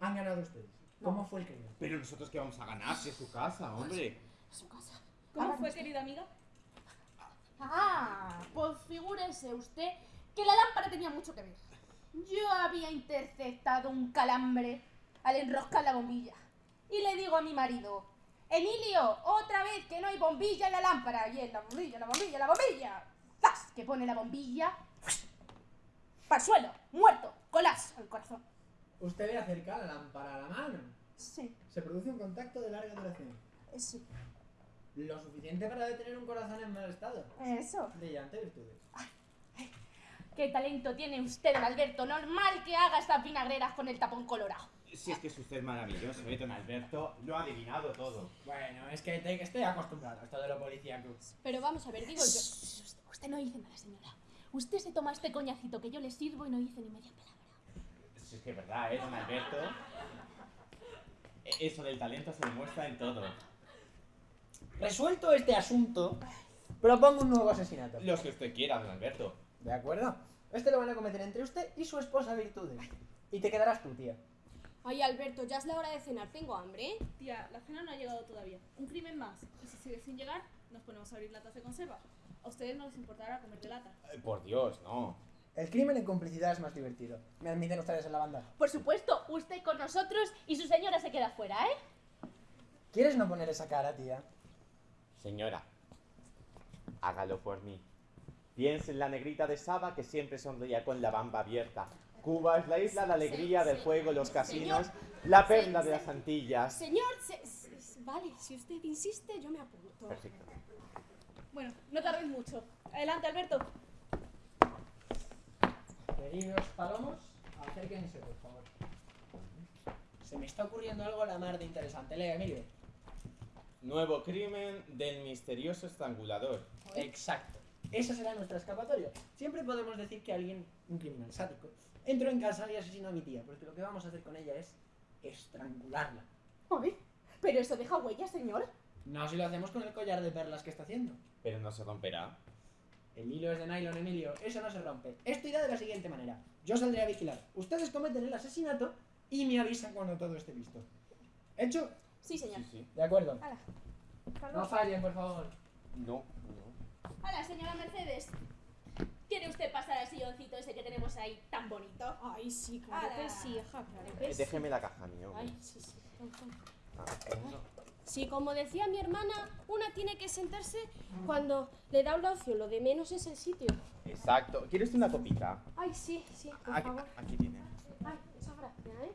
Han ganado ustedes. ¿Cómo fue el crimen? Pero nosotros que vamos a ganar si es su casa, hombre. Su casa. ¿Cómo fue, querida amiga? Ah, pues figúrese usted que la lámpara tenía mucho que ver. Yo había interceptado un calambre al enroscar la bombilla. Y le digo a mi marido, Emilio, otra vez que no hay bombilla en la lámpara. Y él, la bombilla, la bombilla, la bombilla. ¡Zas! Que pone la bombilla. Para el suelo, muerto, colapso al corazón. Usted le acerca la lámpara a la mano. Sí, Se produce un contacto de larga duración. sí. Lo suficiente para detener un corazón en mal estado. Eso. Brillante virtudes. ¿Qué talento tiene usted, don Alberto? Normal que haga estas vinagreras con el tapón colorado. Si es que es usted maravilloso, ¿eh, don Alberto? Lo ha adivinado todo. Bueno, es que te- estoy acostumbrado a esto de lo policíaco. Pero vamos a ver, digo yo. Usted no dice nada, señora. Usted se toma este coñacito que yo le sirvo y no dice ni media palabra. Si es que es verdad, ¿eh, don Alberto? E- Eso del talento se demuestra en todo. Resuelto este asunto, propongo un nuevo asesinato. Los que usted quiera, don Alberto. ¿De acuerdo? Este lo van a cometer entre usted y su esposa Virtudes. Y te quedarás tú, tía. Ay, Alberto, ya es la hora de cenar, tengo hambre. ¿eh? Tía, la cena no ha llegado todavía. Un crimen más. Y si sigue sin llegar, nos ponemos a abrir latas de conserva. A ustedes no les importará comer de lata. Eh, Por Dios, no. El crimen en complicidad es más divertido. ¿Me admiten ustedes en la banda? Por supuesto, usted con nosotros y su señora se queda fuera, ¿eh? ¿Quieres no poner esa cara, tía? Señora, Hágalo por mí. Piense en la negrita de Saba que siempre sonreía con la bamba abierta. Cuba es la isla de alegría, del juego, los casinos, la perla de las Antillas. Señor, se- se- vale, si usted insiste, yo me apunto. Perfecto. Bueno, no tardéis mucho. Adelante, Alberto. Queridos palomos, acérquense, por favor. Se me está ocurriendo algo a la mar de interesante. Lea, Emilio. Nuevo crimen del misterioso estrangulador. Exacto. Esa será nuestra escapatoria. Siempre podemos decir que alguien, un criminal sádico, entró en casa y asesinó a mi tía, porque lo que vamos a hacer con ella es estrangularla. Ay, pero eso deja huella, señor. No si lo hacemos con el collar de perlas que está haciendo. Pero no se romperá. El hilo es de nylon, Emilio. Eso no se rompe. Esto irá de la siguiente manera. Yo saldré a vigilar. Ustedes cometen el asesinato y me avisan cuando todo esté listo. ¿Hecho? Sí, señor. Sí, sí. De acuerdo. No fallen, por favor. No, no. Hola, señora Mercedes. ¿Quiere usted pasar al silloncito ese que tenemos ahí tan bonito? Ay, sí, claro Ala. que sí, hija, claro que Eh, sí. déjeme la caja, mi hombre. Ay, sí, sí. Ah, Sí, como decía mi hermana, una tiene que sentarse cuando le da una opción. Lo de menos es el sitio. Exacto. ¿Quieres una copita? Ay, sí, sí, por Aquí, favor. aquí tiene. Ay, muchas gracias, ¿eh?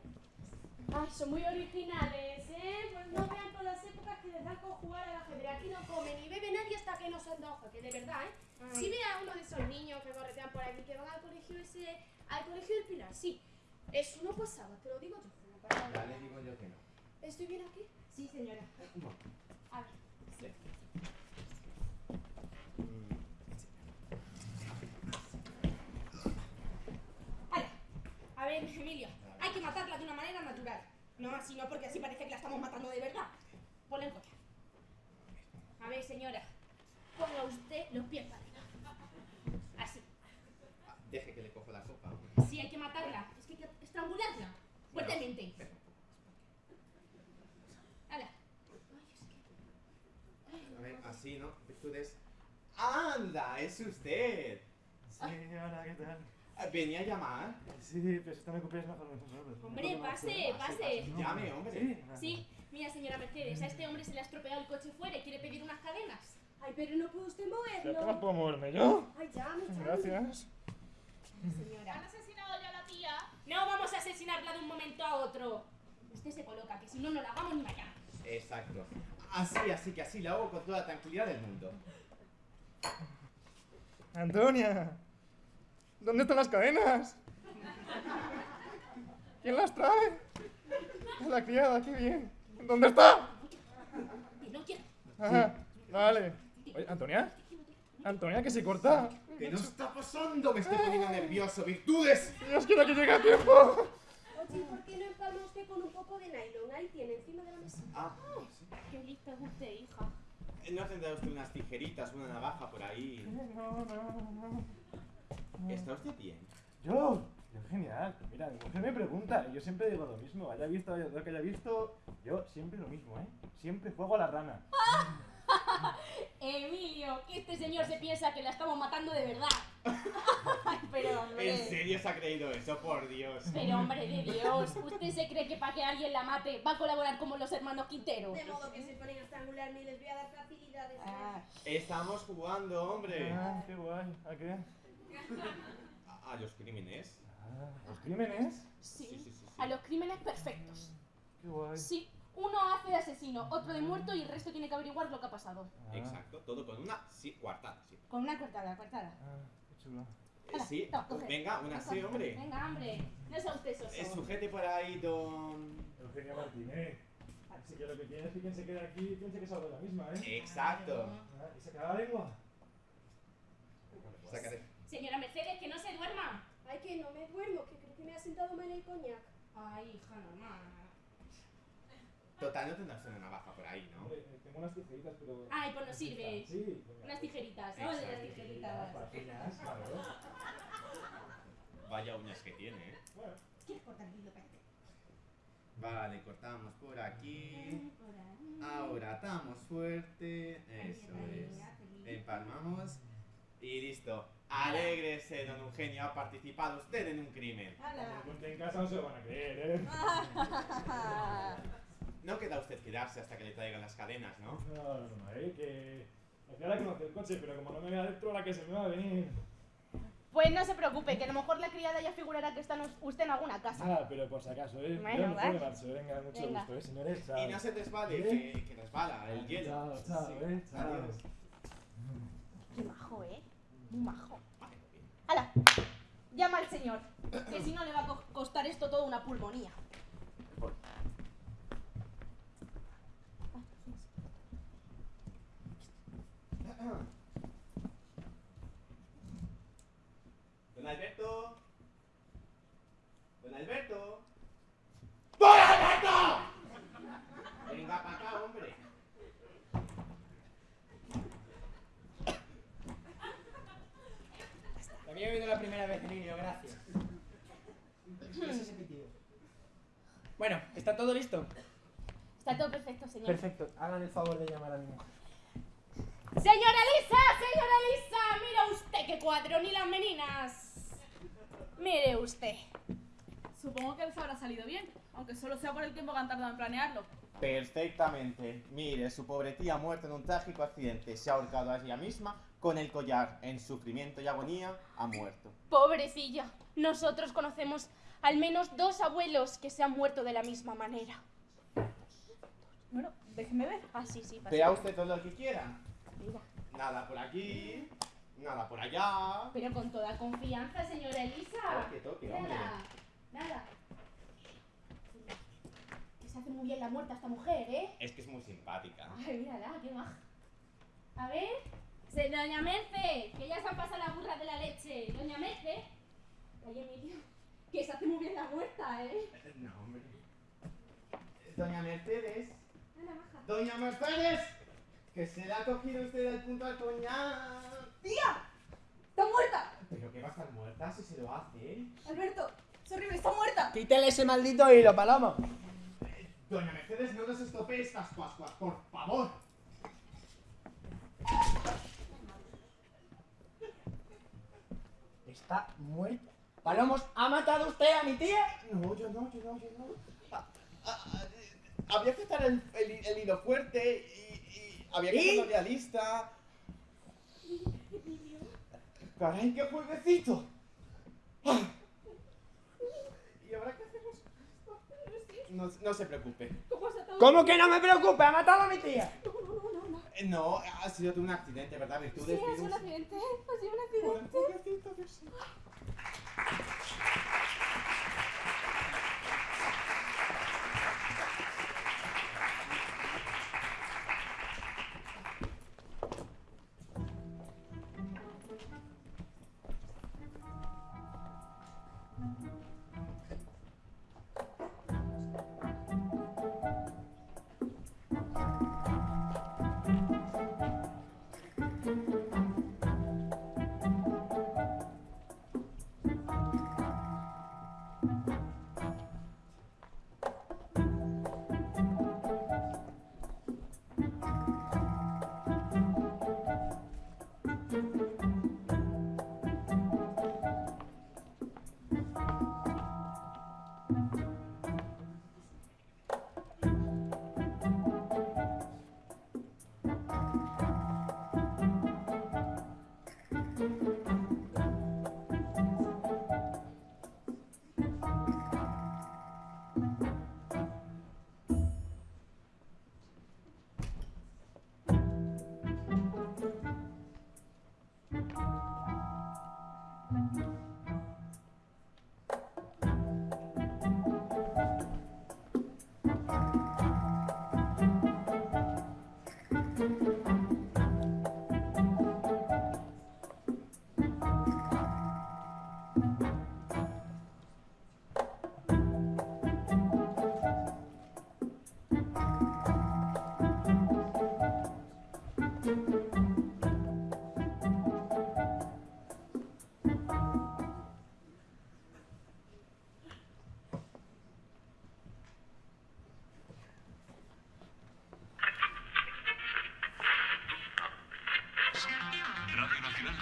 Ay, son muy originales, ¿eh? Pues no vean todas las épocas que les da con jugar al ajedrez. Aquí no come ni bebe nadie hasta que no se antoja, que de verdad, ¿eh? Si ve a uno de esos niños que corretean por aquí, que van al colegio ese, al colegio del Pilar, sí. Eso no pasaba, te lo digo yo. no pasaba. Ya le digo yo que no. ¿Estoy bien aquí? Sí, señora. A ver. A ver, Emilio, hay que matarla de una manera natural. No así, no porque así parece que la estamos matando de verdad. Ponle el collar. A ver, señora, ponga usted los pies para arriba. Así. Deje que le cojo la copa. Sí, hay que matarla. Es que hay que estrangularla. Fuertemente. ¡Hala! A ver, así, ¿no? Virtudes. ¡Anda! ¡Es usted! Sí, hola, ¿qué tal? Ah, ¿Venía a llamar? Sí, pero si te me ocupes mejor. mejor, Hombre, pase, pase. Llame, hombre. Sí, mira, señora Mercedes, a este hombre se le ha estropeado el coche fuera y quiere pedir unas cadenas. Ay, pero no puede usted ¿Ya que no moverlo. puedo moverme yo? Ay, ya, llame. Gracias. Señora. ¿Han asesinado ya a la tía? No vamos a asesinarla de un momento a otro. Usted se coloca, que si no, no la hagamos ni mañana. Exacto. Así, así que así la hago con toda la tranquilidad del mundo. Antonia, ¿dónde están las cadenas? ¿Quién las trae? Es la criada, qué bien. ¿Dónde está? No quiero. Vale. Oye, Antonia. Antonia, que se corta. ¿Qué nos está pasando? Me estoy poniendo nervioso. ¡Virtudes! Dios quiera que llegue a tiempo. Oye, ¿por qué no empalma usted con un poco de nylon? Ahí tiene, encima de la mesa. Ah, Qué lista es usted, hija. ¿no tendrá usted unas tijeritas, una navaja por ahí? No, no, no. ¿Está usted bien? Yo, yo genial. Mira, mi mujer me pregunta y yo siempre digo lo mismo. Haya visto lo que haya visto, yo siempre lo mismo, ¿eh? Siempre juego a la rana. Emilio, que este señor se piensa que la estamos matando de verdad. Pero hombre. ¿En serio se ha creído eso? Por Dios. Pero hombre de Dios, ¿usted se cree que para que alguien la mate va a colaborar como los hermanos Quintero? De modo que se ponen a estrangularme y les voy a dar facilidades. Ah, Estamos jugando, hombre. Ah, qué guay. ¿A qué? ¿A, a los crímenes? Ah, ¿Los crímenes? sí, Sí, sí, sí, sí. a los crímenes perfectos. Qué guay. Sí, uno hace de asesino, otro de muerto y el resto tiene que averiguar lo que ha pasado. Ah, Exacto, todo con una sí, cuartada, sí. Con una cortada, cortada. Ah, qué chulo. Eh, sí, toma, coge. venga, una sí, hombre. Venga, hombre, no sea usted soso. Eh, sujete por ahí, don... Eugenio Martínez. Así que lo que tienes es que quien se quede aquí piense que es algo de la misma, ¿eh? Exacto. Ah, ¿Y se la lengua? Sácate. Señora Mercedes, que no se duerma. Ay, que no me duermo, que creo que me ha sentado mal el coñac. Ay, hija, normal. Total, no tendrás una navaja por ahí, ¿no? Hombre, eh, tengo unas tijeritas, pero... Ay, pues no sirve. Sí. Unas tijeritas, ¿no? De las tijeritas. Páginas, claro. Vaya uñas que tiene, ¿eh? Bueno, ¿Quieres cortar el hilo para que Vale, cortamos por aquí. Por ahí. Ahora atamos fuerte. Eso es. Empalmamos. Y listo. Alégrese, don Eugenio. Ha participado usted en un crimen. encuentre en casa no se lo van a creer, ¿eh? No queda usted quedarse hasta que le traigan las cadenas, ¿no? No, no, no, ¿eh? Que la conoce el coche, pero como no me vea dentro, la que se me va a venir. Pues no se preocupe, que a lo mejor la criada ya figurará que está usted en alguna casa. Ah, pero por si acaso, ¿eh? Bueno, me marcho. Venga, mucho Venga. gusto, ¿eh, señores? Chao. Y no se resbale, ¿Eh? que, que resbala el hielo. Chao, chao, Sí. eh, chao. Adiós. Qué majo, ¿eh? Muy majo. ¡Hala! Llama al señor, que si no le va a co- costar esto todo una pulmonía. Don Alberto. Don Alberto. ¡Don Alberto! Venga para acá, hombre. También he oído la primera vez, Emilio, gracias. ¿Qué es ese pitido? Bueno, ¿está todo listo? Está todo perfecto, señor. Perfecto, hagan el favor de llamar a mi mujer. ¡Señora Lisa! ¡Señora Lisa! ¡Mira usted qué cuadro! ¡Ni las meninas! Mire usted. Supongo que les habrá salido bien, aunque solo sea por el tiempo que han tardado en planearlo. Perfectamente. Mire, su pobre tía muerta en un trágico accidente. Se ha ahorcado a ella misma con el collar. En sufrimiento y agonía ha muerto. Pobrecilla. Nosotros conocemos al menos dos abuelos que se han muerto de la misma manera. Bueno, déjeme ver. Ah, sí, sí, pasa. Vea usted todo lo que quiera. Mira. Nada por aquí, nada por allá. Pero con toda confianza, señora Elisa. Toque, toque, hombre. Nada, nada. Que se hace muy bien la muerta esta mujer, ¿eh? Es que es muy simpática. Ay, mírala, qué baja. A ver. Doña Merce, que ya se han pasado la burra de la leche. Doña Merce. Oye, Emilio, que se hace muy bien la muerta, ¿eh? No, hombre. Doña Mercedes. Doña Mercedes. Que se la ha cogido usted al punto al coñac. ¡Tía! ¡Está muerta! Pero que va a estar muerta si se lo hace. Alberto, es horrible, está muerta. Quítale ese maldito hilo, Palomo. Doña Mercedes, no nos estropee estas Pascuas, por favor. Está muerta. Palomos, ¿ha matado usted a mi tía? No, yo no, yo no, yo no. Ah, ah, ah, había que estar el, el- el hilo fuerte y había que ¿Y? hacerlo realista. Caray, qué jueguecito. Ah. ¿Y ahora qué hacemos? No, no se preocupe. ¿Cómo se ha ¿Cómo que no me preocupe? ¿Ha matado a mi tía? Eh, No, ha sido un accidente, ¿verdad? Sí, Virtudes, ha sido un accidente. Ha sido un accidente.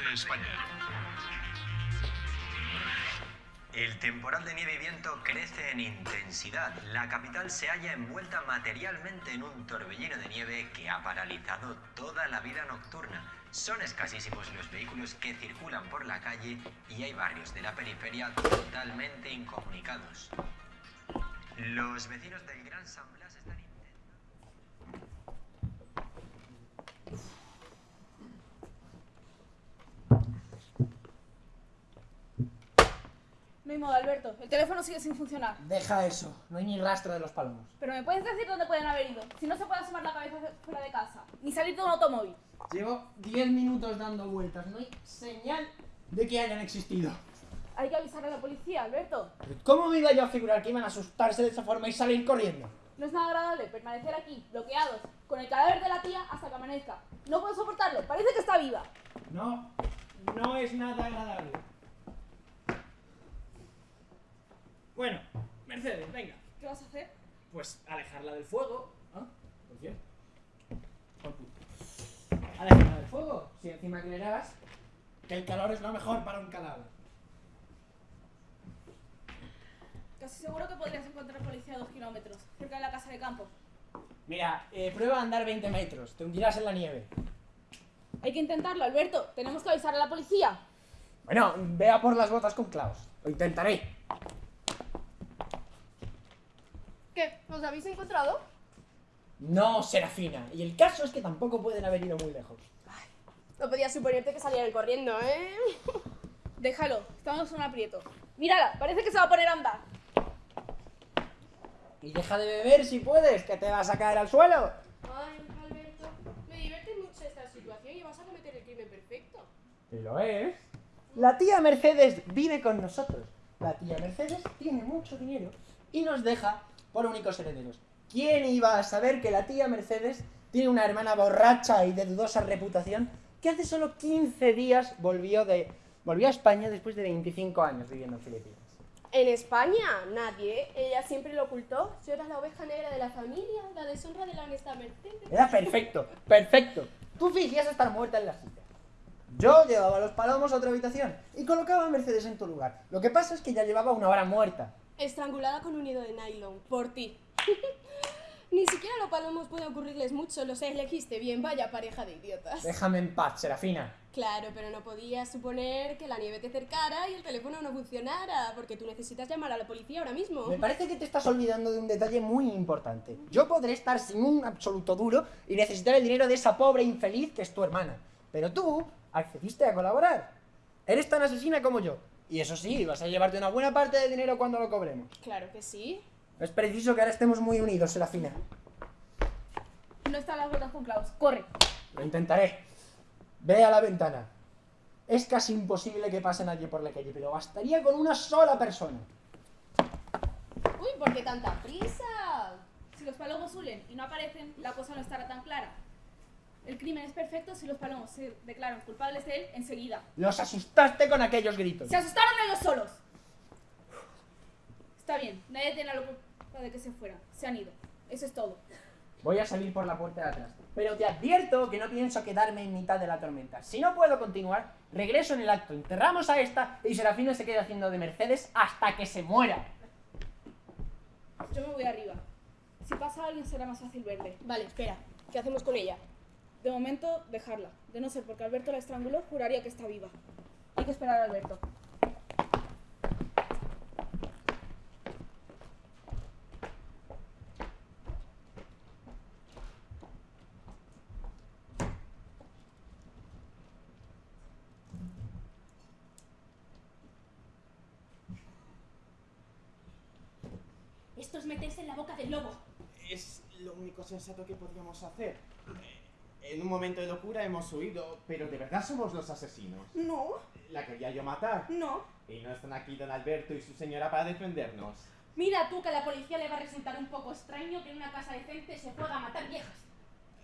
España. El temporal de nieve y viento crece en intensidad. La capital se halla envuelta materialmente en un torbellino de nieve que ha paralizado toda la vida nocturna. Son escasísimos los vehículos que circulan por la calle y hay barrios de la periferia totalmente incomunicados. Los vecinos del Gran San Blas están No hay modo, Alberto. El teléfono sigue sin funcionar. Deja eso, no hay ni rastro de los palomos. Pero ¿me puedes decir dónde pueden haber ido? Si no se puede asomar la cabeza fuera de casa. Ni salir de un automóvil. Llevo 10 minutos dando vueltas, no hay señal de que hayan existido. Hay que avisar a la policía, Alberto. ¿Cómo me iba yo a figurar que iban a asustarse de esa forma y salir corriendo? No es nada agradable permanecer aquí, bloqueados, con el cadáver de la tía hasta que amanezca. No puedo soportarlo, parece que está viva. No, no es nada agradable. Bueno, Mercedes, venga. ¿Qué vas a hacer? Pues alejarla del fuego. ¿Ah? ¿Por qué? Por puto. Alejarla del fuego. Si encima creerás que el calor es lo mejor para un cadáver. Casi seguro que podrías encontrar policía a dos kilómetros, cerca de la casa de campo. Mira, eh, prueba a andar 20 metros. Te hundirás en la nieve. Hay que intentarlo, Alberto. Tenemos que avisar a la policía. Bueno, vea por las botas con clavos. Lo intentaré. ¿Qué? ¿Os habéis encontrado? No, Serafina. Y el caso es que tampoco pueden haber ido muy lejos. No podía suponerte que salieran corriendo, ¿eh? Déjalo, estamos en un aprieto. Mírala, parece que se va a poner a andar. Y deja de beber si puedes, que te vas a caer al suelo. Ay, Alberto, me divierte mucho esta situación y vas a cometer el crimen perfecto. Y lo es. La tía Mercedes vive con nosotros. La tía Mercedes tiene mucho dinero y nos deja por únicos herederos. ¿Quién iba a saber que la tía Mercedes tiene una hermana borracha y de dudosa reputación que hace solo 15 días volvió, de, volvió a España después de 25 años viviendo en Filipinas? En España, nadie. Ella siempre lo ocultó. Yo era la oveja negra de la familia, la deshonra de la honesta Mercedes. Era perfecto, perfecto. Tú fingías estar muerta en la silla. Yo llevaba a los palomos a otra habitación y colocaba a Mercedes en tu lugar. Lo que pasa es que ya llevaba una hora muerta. Estrangulada con un hilo de nylon. Por ti. Ni siquiera a los palomos puede ocurrirles mucho. Los elegiste bien. Vaya pareja de idiotas. Déjame en paz, Serafina. Claro, pero no podías suponer que la nieve te acercara y el teléfono no funcionara, porque tú necesitas llamar a la policía ahora mismo. Me parece que te estás olvidando de un detalle muy importante. Yo podré estar sin un absoluto duro y necesitar el dinero de esa pobre infeliz que es tu hermana. Pero tú accediste a colaborar. Eres tan asesina como yo. Y eso sí, vas a llevarte una buena parte del dinero cuando lo cobremos. Claro que sí. Es preciso que ahora estemos muy unidos, Serafina. No están las botas con clavos. Corre. Lo intentaré. Ve a la ventana. Es casi imposible que pase nadie por la calle, pero bastaría con una sola persona. Uy, ¿por qué tanta prisa? Si los palomos huyen y no aparecen, la cosa no estará tan clara. El crimen es perfecto si los palomos se declaran culpables de él enseguida. Los asustaste con aquellos gritos. ¡Se asustaron ellos solos! Está bien, nadie tiene la culpa de que se fueran. Se han ido. Eso es todo. Voy a salir por la puerta de atrás. Pero te advierto que no pienso quedarme en mitad de la tormenta. Si no puedo continuar, regreso en el acto. Enterramos a esta y Serafina se queda haciendo de Mercedes hasta que se muera. Yo me voy arriba. Si pasa alguien será más fácil verle. Vale, espera. ¿Qué hacemos con ella? De momento, dejarla. De no ser porque Alberto la estranguló, juraría que está viva. Hay que esperar a Alberto. Esto es meterse en la boca del lobo. Es lo único sensato que podríamos hacer. En un momento de locura hemos huido, pero de verdad somos los asesinos. No, La quería yo matar. no. Y no están aquí don Alberto y su señora para defendernos. Mira tú que a la policía le va a resultar un poco extraño que en una casa decente se pueda matar viejas.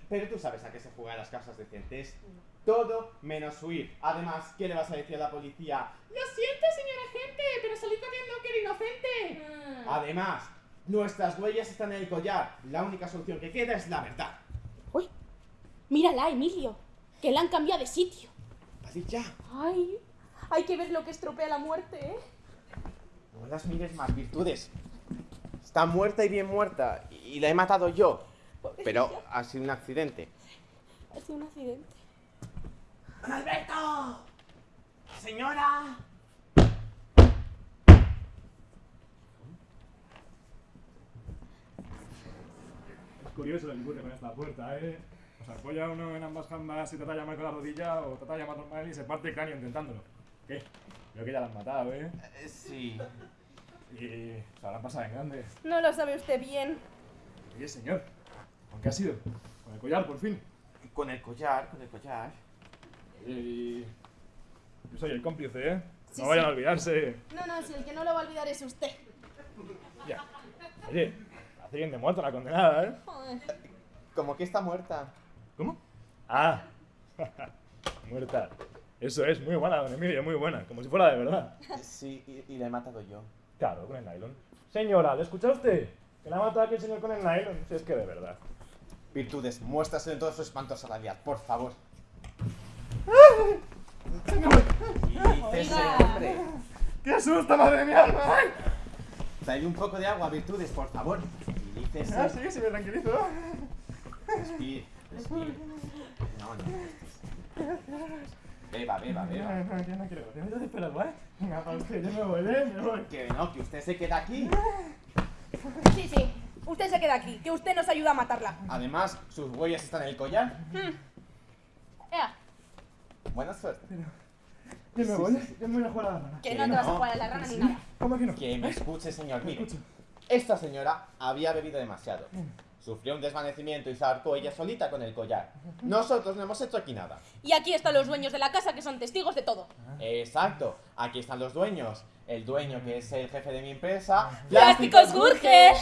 Pero tú sabes a qué se juega en las casas decentes. Todo menos huir. Además, ¿qué le vas a decir a la policía? Lo siento, señora gente, pero salí corriendo que era inocente. Además, nuestras huellas están en el collar. La única solución que queda es la verdad. Mírala, Emilio, que la han cambiado de sitio. Vale, ya. Ay, hay que ver lo que estropea la muerte, ¿eh? No las mires más, virtudes. Está muerta y bien muerta. Y la he matado yo. Pero ha sido un accidente. Ha sido un accidente. ¡Don Alberto! ¡Señora! Es curioso el embute con esta puerta, ¿eh? Sea, apoya uno en ambas jambas y trata de llamar con la rodilla o trata de llamar normal y se parte el cráneo intentándolo. ¿Qué? Creo que ya la han matado, ¿eh? Eh, Sí. Y se habrán pasado en grande. No lo sabe usted bien. Oye, señor, ¿con qué ha sido? Con el collar, por fin. Con el collar, con el collar. Y... Yo soy el cómplice, ¿eh? Sí, no vayan sí. a olvidarse. No, no, si el que no lo va a olvidar es usted. Ya. Oye, hace bien de muerto la condenada, ¿eh? Joder. Como que está muerta. ¿Cómo? Ah, muerta. Eso es, muy buena, don Emilio, muy buena. Como si fuera de verdad. Sí, y, y la he matado yo. Claro, con el nylon. Señora, ¿le escucha usted? Que la ha matado aquí el señor con el nylon. Si es que de verdad. Virtudes, muéstrase en todo su espanto salarial, por favor. ¿Qué dices, hombre? ¡Qué asusta, madre mía! ¡Ay! Trae un poco de agua, Virtudes, por favor. Tranquilícese. Ah, sí, sí, me tranquilizo. Respire. No, no. Beba, beba, No, beba. no, yo no quiero. Meto de pelo, ¿eh? Venga, pa' usted, yo me voy, ¿eh? Me voy. Que no, que usted se queda aquí. Sí, sí. Usted se queda aquí, que usted nos ayuda a matarla. Además, sus huellas están en el collar. Ea, Buena suerte. Yo me voy, yo me voy a jugar a la rana. que no te vas a no. jugar a la rana ni nada. ¿Cómo que no? Que me escuche, señor. Mire, esta señora había bebido demasiado. Sufrió un desvanecimiento y se ahorcó ella solita con el collar. Nosotros no hemos hecho aquí nada. Y aquí están los dueños de la casa que son testigos de todo. Exacto. Aquí están los dueños. El dueño, que es el jefe de mi empresa. ¡Plásticos Gurge!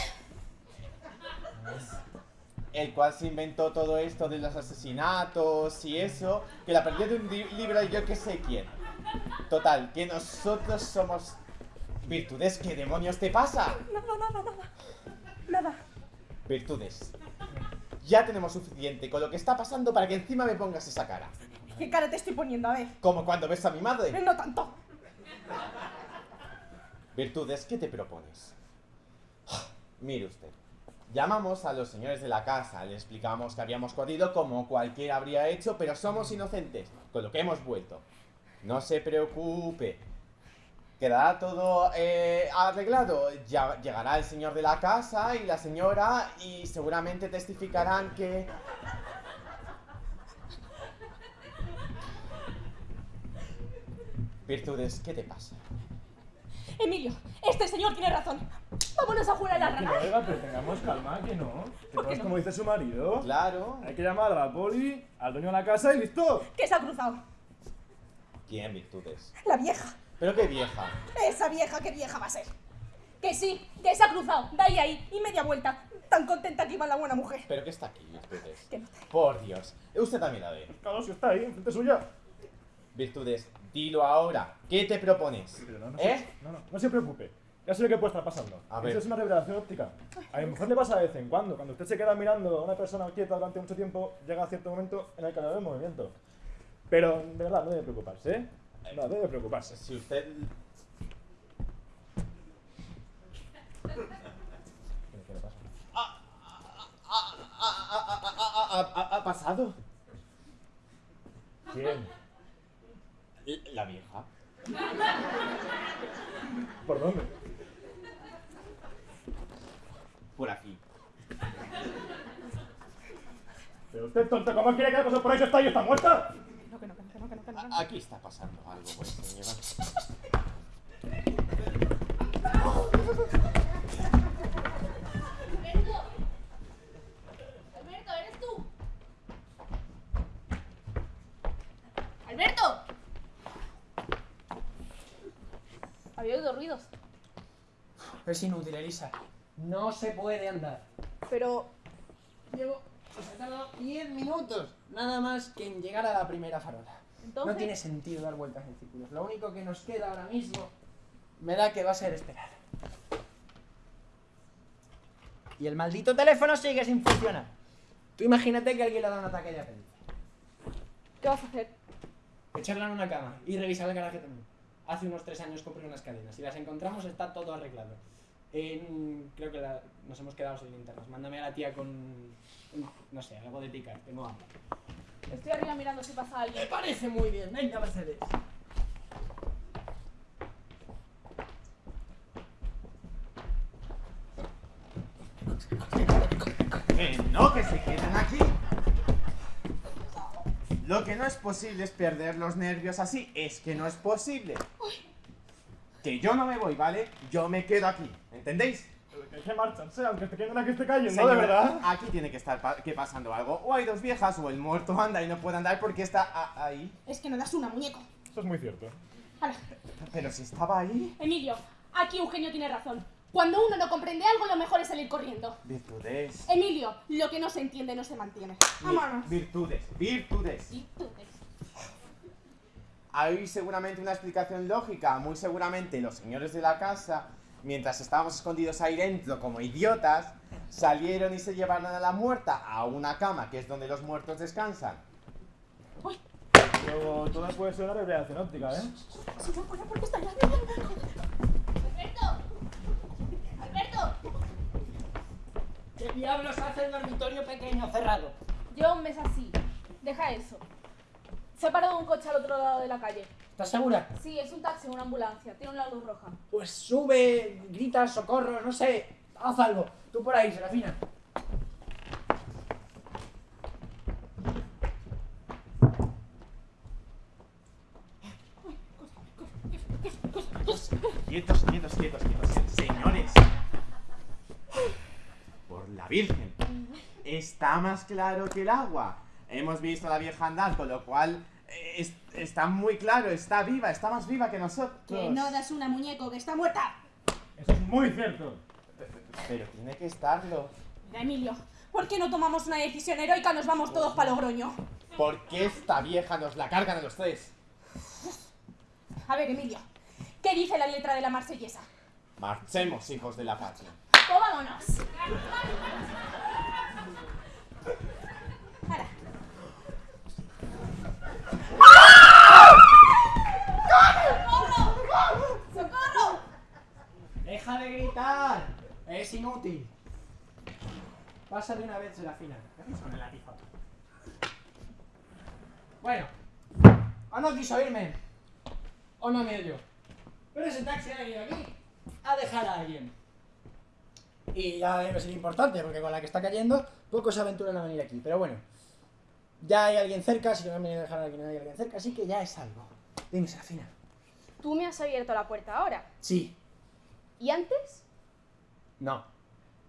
El cual se inventó todo esto de los asesinatos y eso. Que la perdió de un li- libro y yo que sé quién. Total, que nosotros somos... Virtudes, ¿qué demonios te pasa? Nada, nada, nada. Nada. Virtudes. Ya tenemos suficiente con lo que está pasando para que encima me pongas esa cara. ¿Qué cara te estoy poniendo? A ver. Como cuando ves a mi madre. No tanto. Virtudes, ¿qué te propones? Mire usted. Llamamos a los señores de la casa, le explicamos que habíamos jodido como cualquiera habría hecho, pero somos inocentes, con lo que hemos vuelto. No se preocupe. Quedará todo eh, arreglado. Ya llegará el señor de la casa y la señora y seguramente testificarán que... Virtudes, ¿qué te pasa? Emilio, este señor tiene razón. Vámonos a jugar a la Que no, rana. oiga, pero tengamos calma, que no. Que no es como dice su marido. Claro. Hay que llamar a la poli, al dueño de la casa y listo. Que se ha cruzado. ¿Quién, Virtudes? La vieja. Pero qué vieja. Esa vieja, qué vieja va a ser. Que sí, que se ha cruzado. De ahí a ahí y media vuelta. Tan contenta que iba la buena mujer. Pero que está aquí, Virtudes. Que no te- Por Dios. Usted también la ve. Claro, si está ahí, enfrente suya. Virtudes, dilo ahora. ¿Qué te propones? Pero no, no, ¿Eh? se, no, no, no se preocupe. Ya sé lo que puede estar pasando. A ver. Eso es una revelación óptica. A mi mujer le pasa de vez en cuando. Cuando usted se queda mirando a una persona quieta durante mucho tiempo, llega cierto momento en el que le el movimiento. Pero, de verdad, no debe preocuparse, ¿eh? No, debe preocuparse. Si usted... ¿Qué, le pasa? ¿Ha, pasado? ¿Quién? La vieja. ¿Por dónde? Por aquí. Pero usted, tonto, ¿cómo quiere que la cosa por ahí está y está muerta? No, que no, que no, que no, que no, que no, que no. A- Aquí está pasando algo, pues, señora. Alberto, ¿eres tú? ¡Alberto! Había oído ruidos. Es inútil, Elisa. No se puede andar. Pero. Llevo. Os he tardado 10 minutos. Nada más que en llegar a la primera farola. Entonces. No tiene sentido dar vueltas en círculos. Lo único que nos queda ahora mismo me da que va a ser esperar. Y el maldito teléfono sigue sin funcionar. Tú imagínate que alguien le da un ataque de apéndice. ¿Qué vas a hacer? Echarla en una cama y revisar el garaje también. Hace unos tres años compré unas cadenas. Si las encontramos está todo arreglado. En- creo que la- nos hemos quedado sin linternas. Mándame a la tía con, no sé, algo de picar. Tengo hambre. Estoy arriba mirando si pasa alguien. Me parece muy bien. Venga, Mercedes. Que no, que se queden aquí. Lo que no es posible es perder los nervios así. Es que no es posible. Que yo no me voy, ¿vale? Yo me quedo aquí. ¿Entendéis? Hay que marcharse, aunque te queden aquí esté cayendo, Señora, de verdad. Aquí tiene que estar pa- que pasando algo. O hay dos viejas o el muerto anda y no puede andar porque está ahí. Es que no das una, muñeco. Eso es muy cierto. Pero si estaba ahí. Emilio, aquí Eugenio tiene razón. Cuando uno no comprende algo, lo mejor es salir corriendo. Virtudes. Emilio, lo que no se entiende no se mantiene. Vámonos. Virtudes. Virtudes. Virtudes. Hay seguramente una explicación lógica. Muy seguramente los señores de la casa, mientras estábamos escondidos ahí dentro como idiotas, salieron y se llevaron a la muerta a una cama, que es donde los muertos descansan. Pero todo puede ser una revelación óptica, ¿eh? Si no fuera porque está. ¡Alberto! ¡Alberto! ¿Qué diablos hace el dormitorio pequeño cerrado? Lleva un mes así. Deja eso. Se ha parado un coche al otro lado de la calle. ¿Estás segura? Sí, es un taxi, una ambulancia. Tiene una luz roja. Pues sube, grita, socorro, no sé. Haz algo. Tú por ahí, Serafina. Quietos, quietos, quietos, quietos. Señores. Por la Virgen. Está más claro que el agua. Hemos visto a la vieja andar, con lo cual eh, es- está muy claro, está viva, está más viva que nosotros. Que no das una, muñeco, que está muerta. Eso es muy cierto. Pero tiene que estarlo. Mira, Emilio, ¿por qué no tomamos una decisión heroica? Nos vamos todos para Logroño. ¿Por qué esta vieja nos la cargan a los tres? A ver, Emilio, ¿qué dice la letra de la marsellesa? Marchemos, hijos de la patria. ¡Pues vámonos! Ahora, ¡socorro! ¡Deja de gritar! Es inútil. Pasa de una vez, Serafina. ¿Qué son el latizo? Bueno. O no quiso irme. O no me oyó. Pero ese taxi ha venido aquí a dejar a alguien. Y ya debe ser importante, porque con la que está cayendo, pocos se aventuran a venir aquí. Pero bueno. Ya hay alguien cerca, si no me han venido a dejar a alguien, hay alguien cerca, así que ya es algo. Dime, Serafina. Tú me has abierto la puerta ahora. Sí. ¿Y antes? No.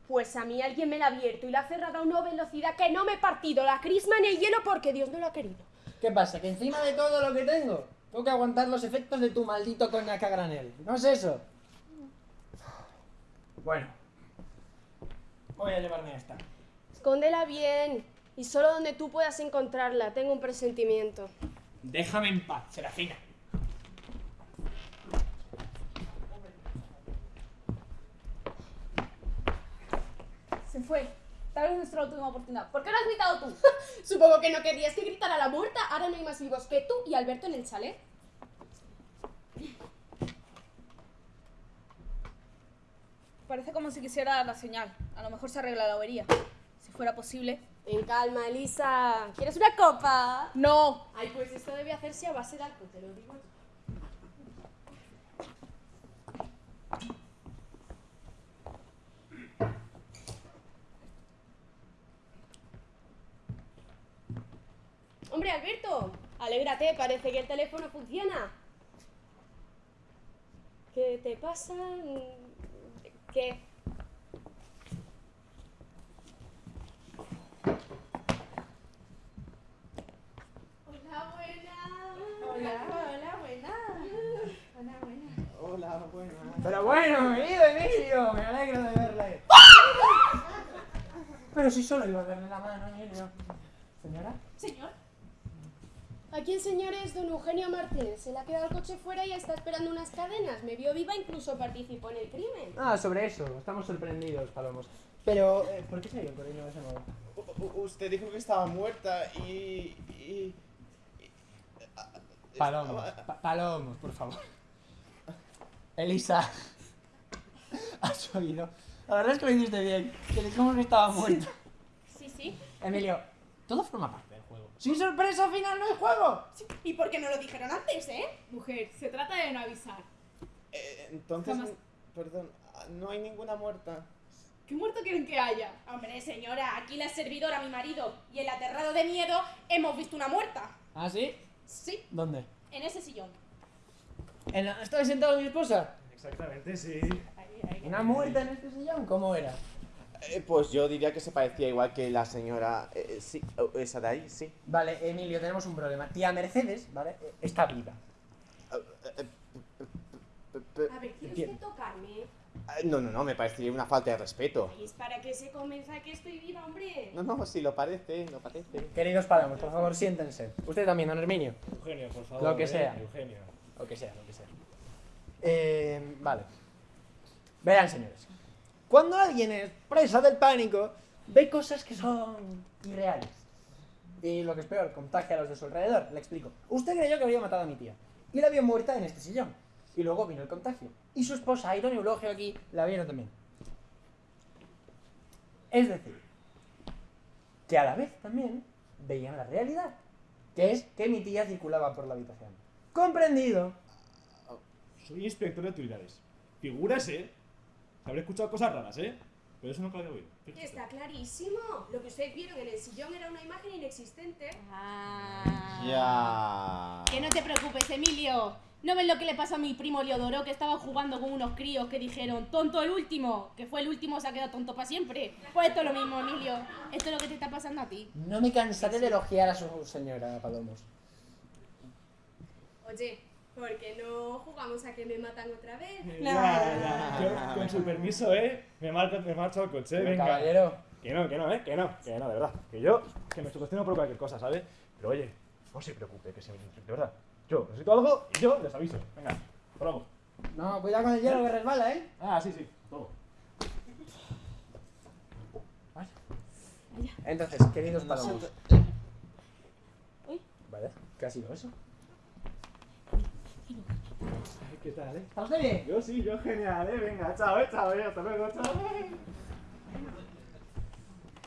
Pues a mí alguien me la ha abierto y la ha cerrado a una velocidad que no me he partido la crisma ni el hielo porque Dios no lo ha querido. ¿Qué pasa? ¿Que encima de todo lo que tengo, tengo que aguantar los efectos de tu maldito coñac a granel? ¿No es eso? Bueno. Voy a llevarme a esta. Escóndela bien y solo donde tú puedas encontrarla. Tengo un presentimiento. Déjame en paz, Serafina. Se fue. Tal vez nuestra última oportunidad. ¿Por qué no has gritado tú? Supongo que no querías que gritara la muerta. Ahora no hay más vivos que tú y Alberto en el chalet. Parece como si quisiera dar la señal. A lo mejor se arregla la avería. Si fuera posible. En calma, Elisa. ¿Quieres una copa? ¡No! Ay, pues esto debe hacerse a base de alcohol, te lo digo yo. Hombre, Alberto, alégrate, parece que el teléfono funciona. ¿Qué te pasa? ¿Qué? Hola, buena. Hola, hola, buena. Hola, buena. Hola, buenas. Pero bueno, querido Emilio, me alegro de verle. Pero si solo iba a darle la mano, Emilio. ¿Señora? Señor. Aquí el señor es don Eugenio Martínez. Se le ha quedado el coche fuera y está esperando unas cadenas. Me vio viva, incluso participó en el crimen. Ah, sobre eso, estamos sorprendidos, Palomos. Pero, eh, ¿por qué se ha ido el correño de ese modo? U- usted dijo que estaba muerta y. y- y- Palomos, pa- Palomos, por favor. Elisa. ¿Has oído? La verdad es que lo hiciste bien. Que dijimos que estaba muerto. Sí, sí. Emilio, todo forma parte del juego. Sin sorpresa final no hay juego. ¿Y por qué no lo dijeron antes, eh? Mujer, se trata de no avisar. Eh, entonces, Vamos. perdón, no hay ninguna muerta. ¿Qué muerto quieren que haya? Hombre, señora, aquí la servidora, mi marido, y el aterrado de miedo, hemos visto una muerta. ¿Ah, sí? Sí, ¿Dónde? en ese sillón. ¿En la... ¿Estaba sentado mi esposa? Exactamente, sí. ¿Una muerta en este sillón? ¿Cómo era? Eh, pues yo diría que se parecía igual que la señora. eh, sí, oh, esa de ahí, sí. Vale, Emilio, tenemos un problema. Tía Mercedes, ¿vale? Eh, Está viva. A ver, ¿quiere Entiendo. usted tocarme? Ah, No, no, no, me parecería una falta de respeto. Es para que se convenza que estoy viva, hombre. No, no, si lo parece, lo parece. Queridos páramos, por favor, siéntense. Usted también, don Herminio. Eugenio, por favor. Lo que eh, sea. Eugenio. Lo que sea, lo que sea. Eh, vale. Verán, señores. Cuando alguien es presa del pánico, ve cosas que son irreales. Y lo que es peor, contagia a los de su alrededor. Le explico. Usted creyó que había matado a mi tía. Y la vio muerta en este sillón. Y luego vino el contagio. Y su esposa, y Don Eulogio aquí, la vieron también. Es decir, que a la vez también veían la realidad. Que es que mi tía circulaba por la habitación. ¿Comprendido? Soy inspector de utilidades. Figuras, ¿eh? Habré escuchado cosas raras, ¿eh? Pero eso no lo había oído. Fíjese. Está clarísimo. Lo que ustedes vieron en el sillón era una imagen inexistente. Ah. Ya. Que no te preocupes, Emilio. ¿No ves lo que le pasó a mi primo Leodoro que estaba jugando con unos críos que dijeron tonto el último? Que fue el último, se ha quedado tonto para siempre. Pues esto es lo mismo, Emilio. Esto es lo que te está pasando a ti. No me cansaré de elogiar a su señora Palomos. Oye, ¿por qué no jugamos a que me matan otra vez? Ya, ya. Yo, con su permiso, ¿eh? Me marcho, me marcho al coche, venga. Caballero, Que no, que no, ¿eh? Que no, que no, de verdad. Que yo, que me sugestiono por cualquier cosa, ¿sabes? Pero oye, no se preocupe, que se me... De verdad. Yo necesito algo y yo les aviso. Venga, vamos. no, cuidado con el hielo que resbala, ¿eh? Ah, sí, sí, todo. Entonces, queridos Palomos. Uy. Vaya, ¿qué ha sido eso? ¿Qué tal, eh? ¿Está usted bien? Yo sí, yo genial, eh. Venga, chao, eh, chao, eh. Hasta luego, chao.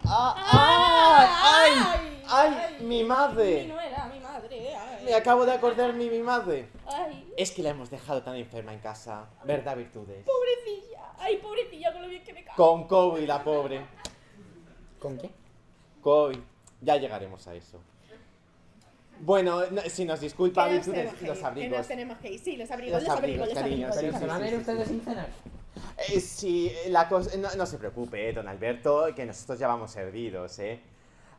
¡Ay! ¡Ay! ¡Ay! ¡Mi Mi madre! no era mi madre. Ay. Me acabo de acordar mi, mi madre. Ay, Es que la hemos dejado tan enferma en casa. ¿Verdad, Virtudes? pobrecilla. Ay, pobrecilla, con lo bien que me cago. Con COVID, la pobre. ¿Con qué? COVID. Ya llegaremos a eso. Bueno, no- si nos disculpa, los ir, que abrigos. nos tenemos que ir. Sí, los abrigos, Los los abrigos, abrigos, los abrigos. sí, ¿Pero sí, se van a ir sí, ustedes sin cenar? Eh, sí, la cosa... No, no se preocupe, eh, don Alberto, que nosotros ya vamos servidos, ¿eh?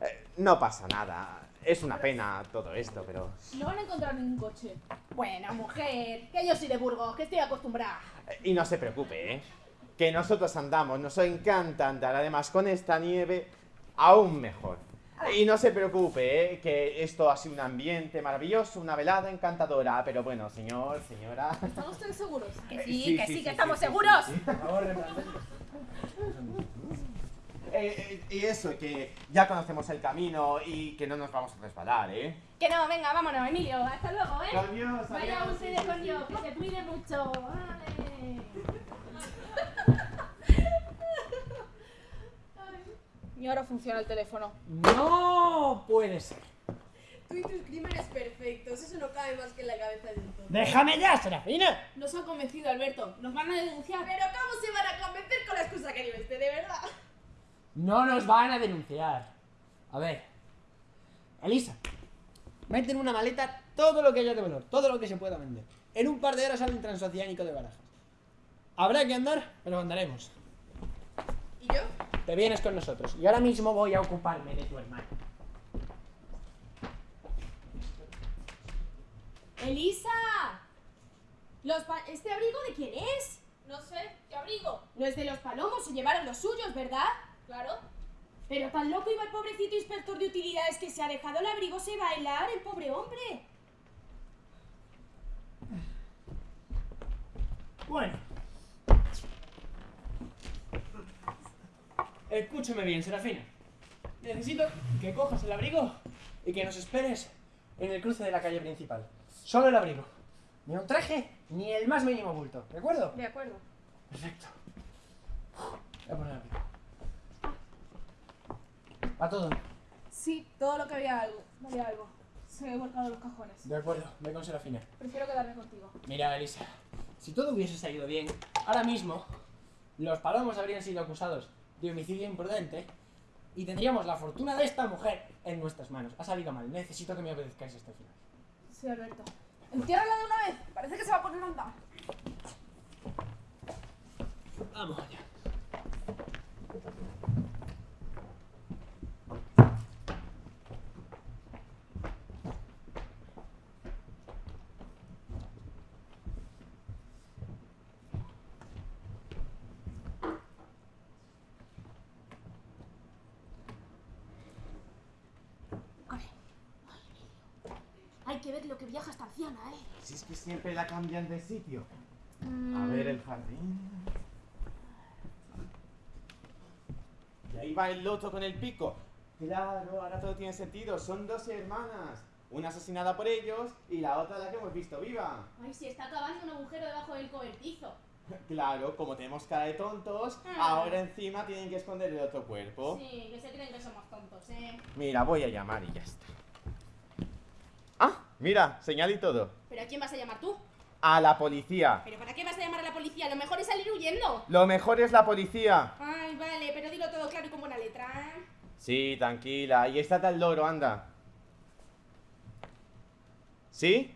Eh, No pasa nada. Es una pena todo esto, pero... No van a encontrar ningún coche. Bueno, mujer, que yo soy de Burgos, que estoy acostumbrada. Eh, Y no se preocupe, ¿eh? Que nosotros andamos, nos encanta andar, además con esta nieve, aún mejor. Y no se preocupe, ¿eh? Que esto ha sido un ambiente maravilloso, una velada encantadora, pero bueno, señor, señora... ¿Están ustedes seguros? Que sí, Eh, sí, que sí, sí, sí, que sí, estamos sí, seguros. sí. Por favor, Eh, eh, y eso, que ya conocemos el camino y que no nos vamos a resbalar, ¿eh? Que no, venga, vámonos, Emilio. Hasta luego, ¿eh? Adiós, Vaya adiós, ustedes sí, con sí, Dios, sí. que se cuide mucho. Vale. Y ahora funciona el teléfono. No puede ser. Tú y tus crímenes perfectos, eso no cabe más que en la cabeza de un tonto. ¡Déjame ya, Serafina! Nos ha convencido Alberto. Nos van a denunciar. Pero ¿cómo se van a convencer con la excusa que este, de verdad? No nos van a denunciar. A ver. Elisa, mete en una maleta todo lo que haya de valor, todo lo que se pueda vender. En un par de horas sale un transoceánico de barajas. Habrá que andar, pero andaremos. Te vienes con nosotros. Y ahora mismo voy a ocuparme de tu hermano. ¡Elisa! Los ¿Este abrigo de quién es? No sé, ¿qué abrigo? No es de los palomos, se llevaron los suyos, ¿verdad? Claro. Pero tan loco iba el pobrecito inspector de utilidades que se ha dejado el abrigo se bailar, el pobre hombre. Bueno. Escúchame bien, Serafina. Necesito que cojas el abrigo y que nos esperes en el cruce de la calle principal. Solo el abrigo. Ni un traje Ni el más mínimo bulto, ¿de acuerdo? De acuerdo. Perfecto. Voy a poner aquí. Va todo. Sí, todo lo que había algo. Había algo. Se he volcado los cajones. De acuerdo, ve con Serafina. Prefiero quedarme contigo. Mira, Elisa, si todo hubiese salido bien, ahora mismo los palomos habrían sido acusados de homicidio imprudente y tendríamos la fortuna de esta mujer en nuestras manos. Ha salido mal, necesito que me obedezcáis hasta el final. Sí, Alberto. Entiérrala de una vez. Parece que se va a poner a andar. Vamos allá. Hay que ver lo que viaja esta anciana, Si es que siempre la cambian de sitio. A ver el jardín. Y ahí va el loto con el pico. Claro, ahora todo tiene sentido. Son dos hermanas. Una asesinada por ellos y la otra la que hemos visto viva. Ay, se está acabando un agujero debajo del cobertizo. Claro, como tenemos cara de tontos, Ah. ahora encima tienen que esconder el otro cuerpo. Sí, que se creen que somos tontos, ¿eh? Mira, voy a llamar y ya está. Mira, señal y todo. ¿Pero a quién vas a llamar tú? A la policía. ¿Pero para qué vas a llamar a la policía? Lo mejor es salir huyendo. Lo mejor es la policía. Ay, vale, pero dilo todo claro y con buena letra. Sí, tranquila. Y está tal loro, anda. ¿Sí?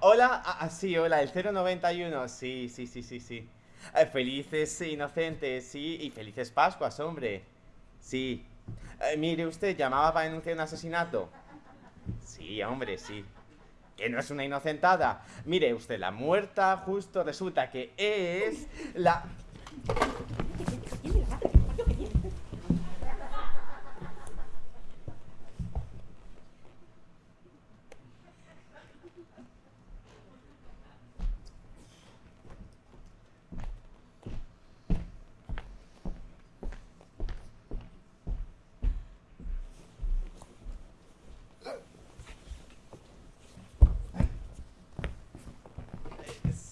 Hola, ah, ah, sí, hola, el 091. Sí, sí, sí, sí, sí. Eh, felices inocentes, sí, y felices Pascuas, hombre. Sí. Eh, mire, usted llamaba para denunciar un asesinato. Sí, hombre, sí. Que no es una inocentada. Mire, usted, la muerta justo resulta que es la...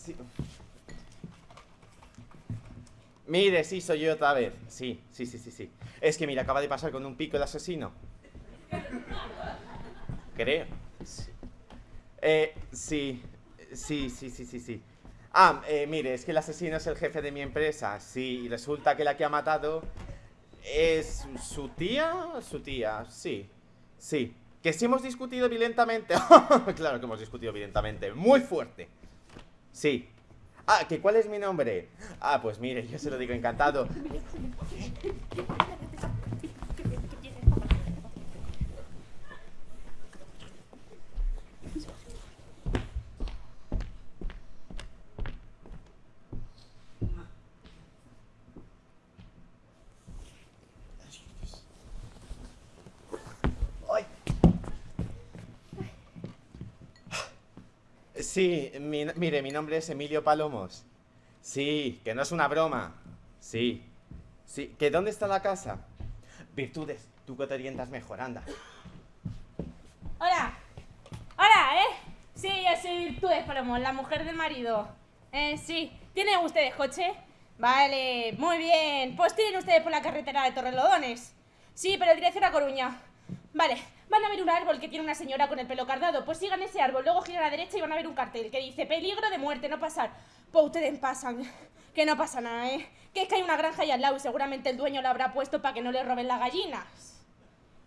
Sí. Mire, sí, soy yo otra vez. Sí, sí, sí, sí, sí. Es que mira, acaba de pasar con un pico el asesino. Creo. Sí. Eh, sí, sí, sí, sí, sí, sí. Ah, eh, mire, es que el asesino es el jefe de mi empresa. Sí, y resulta que la que ha matado es su tía. Su tía, sí. Sí. Que sí hemos discutido violentamente. claro que hemos discutido violentamente. Muy fuerte. Sí. Ah, ¿que cuál es mi nombre? Ah, pues mire, yo se lo digo encantado. Sí, mi- mire, mi nombre es Emilio Palomos. Sí, que no es una broma. Sí. Sí, ¿que dónde está la casa? Virtudes, tú que te orientas mejor, anda. Hola. Hola, ¿eh? Sí, yo soy Virtudes Palomo, la mujer del marido. Eh, sí. ¿Tienen ustedes coche? Vale, muy bien. Pues tienen ustedes por la carretera de Torrelodones. Sí, pero dirección a Coruña. Vale, van a ver un árbol que tiene una señora con el pelo cardado. Pues sigan ese árbol, luego giran a la derecha y van a ver un cartel que dice peligro de muerte, no pasar. Pues ustedes pasan. Que no pasa nada, ¿eh? Que es que hay una granja ahí al lado y seguramente el dueño lo habrá puesto para que no le roben las gallinas.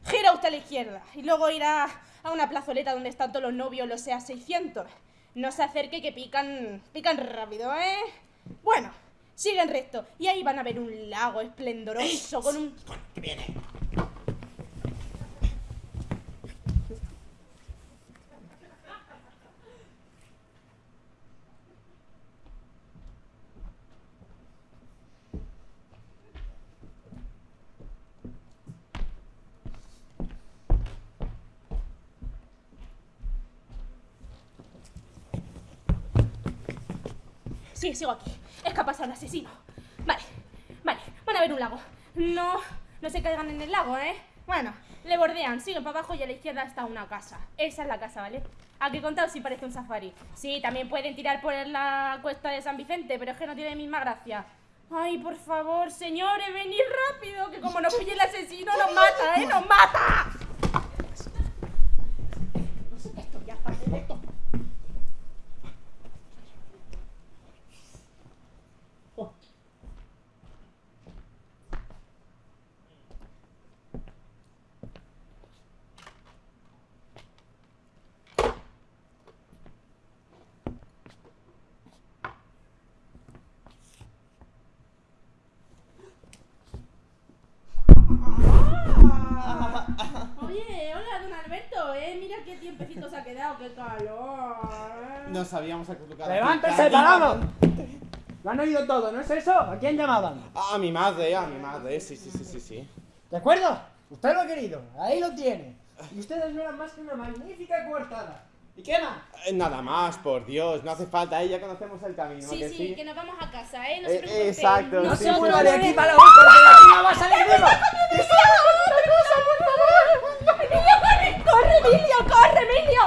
Gira usted a la izquierda y luego irá a una plazoleta donde están todos los novios, los SEA 600. No se acerque que pican, pican rápido, ¿eh? Bueno, siguen recto y ahí van a ver un lago esplendoroso con un... ¿Qué viene? Sí, sigo aquí. Es que ha pasado un asesino. Vale, vale, van a ver un lago. No, no se caigan en el lago, ¿eh? Bueno, le bordean, siguen para abajo y a la izquierda está una casa. Esa es la casa, ¿vale? ¿A qué contado si parece un safari? Sí, también pueden tirar por la cuesta de San Vicente, pero es que no tiene misma gracia. Ay, por favor, señores, venid rápido, que como nos pille el asesino nos mata, ¿eh? ¡Nos mata! Esto ya está perfecto. Oye, hola, don Alberto, ¿eh? Mira qué tiempecito se ha quedado, qué calor. ¿eh? Nos habíamos acostumbrado. ¡Levántese, parado! Lo han oído todo, ¿no es eso? ¿A quién llamaban? A mi madre, a mi madre, sí, sí, sí, sí, sí. ¿De acuerdo? Usted lo ha querido, ahí lo tiene. Y ustedes no eran más que una magnífica coartada. ¿Y qué más? Eh, Nada más, por Dios, no hace falta, ahí ya conocemos el camino, ¿a Sí, que sí, sí? que nos vamos a casa, ¿eh? No Eh, se exacto, No sí, se mueva de aquí para la porque de aquí no va a salir vivo. ¡Emilio, corre! ¡Corre, Emilio! ¡Corre, Emilio!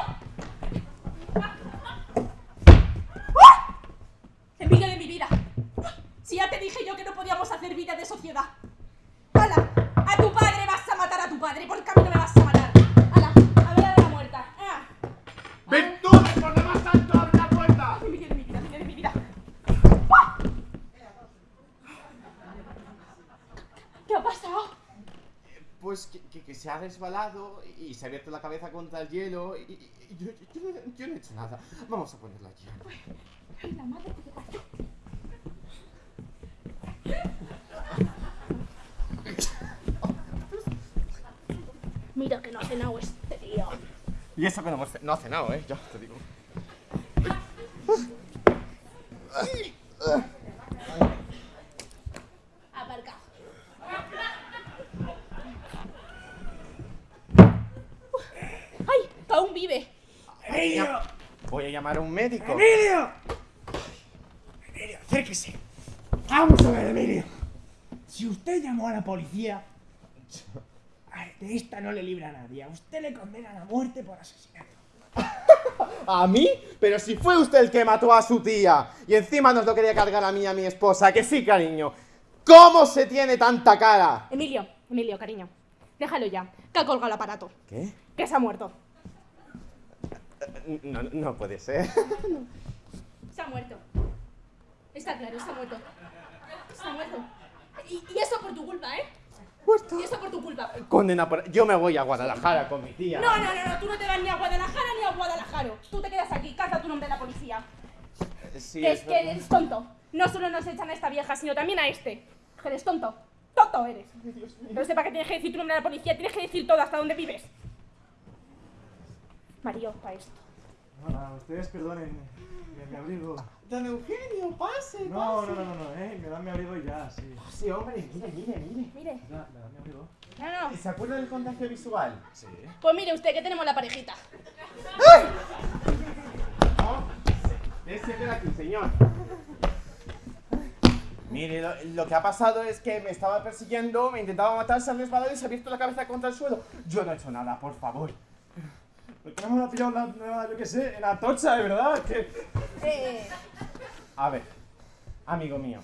¡Ah! Emilio de mi vida. Si ya te dije yo que no podíamos hacer vida de sociedad. ¡Hala! A tu padre vas a matar a tu padre, por cambio me vas a matar. ¡Hala! A ver a la muerta. ¡Ah! ¡Virtudes, por lo más alto, abre la puerta! Emilio de mi vida, Emilio de mi vida. ¿Qué ha pasado? Pues que, que- que se ha resbalado y se ha abierto la cabeza contra el hielo y, y- y yo, yo- yo no- yo no he hecho nada. Vamos a ponerla aquí. Ay, la madre que te parió. Mira que no ha cenado este tío. Y eso que no, hemos no ha cenado, ¿eh? Ya te digo. Aparcado. ¡Ay! aún vive! ¡Emilio! Voy a llamar a un médico. ¡Emilio! Emilio, acérquese. Vamos a ver, Emilio. Si usted llamó a la policía, a- de esta no le libra a nadie. A usted le condenan a muerte por asesinato. ¿A mí? Pero si fue usted el que mató a su tía y encima nos lo quería cargar a mí y a mi esposa, que sí, cariño. ¿Cómo se tiene tanta cara? Emilio, Emilio, cariño. Déjalo ya, que ha colgado el aparato. ¿Qué? Que se ha muerto. No, no puede ser. Se ha muerto. Está claro, se ha muerto. Se ha muerto. Y, y eso por tu culpa, ¿eh? Muerto. Y eso por tu culpa. Condena por... Yo me voy a Guadalajara con mi tía. No, no, no, no, tú no te vas ni a Guadalajara ni a Guadalajara. Tú te quedas aquí, canta tu nombre de la policía. Sí, que es es que eres tonto. No solo nos echan a esta vieja, sino también a este. Que eres tonto. Tonto eres. No sé para qué tienes que decir tu nombre a la policía, tienes que decir todo hasta dónde vives. Mario, para esto. Hola, ustedes perdonen mi abrigo. Don Eugenio, pase, No, no, no, no, no, eh, me dan mi abrigo y ya, sí. Sí, hombre, mire, mire, mire. Mire. Me da- me mi abrigo. No, no. ¿Se acuerda del contagio visual? Sí. Pues mire usted que tenemos la parejita. No. Ese queda aquí, señor. Mire, lo, lo que ha pasado es que me estaba persiguiendo, me intentaba matar, se ha resbalado y se ha abierto la cabeza contra el suelo. Yo no he hecho nada, por favor. ¿Por qué no me la ha pillado la nueva, yo qué sé, en Atocha, de verdad? Que... Eh, A ver, amigo mío,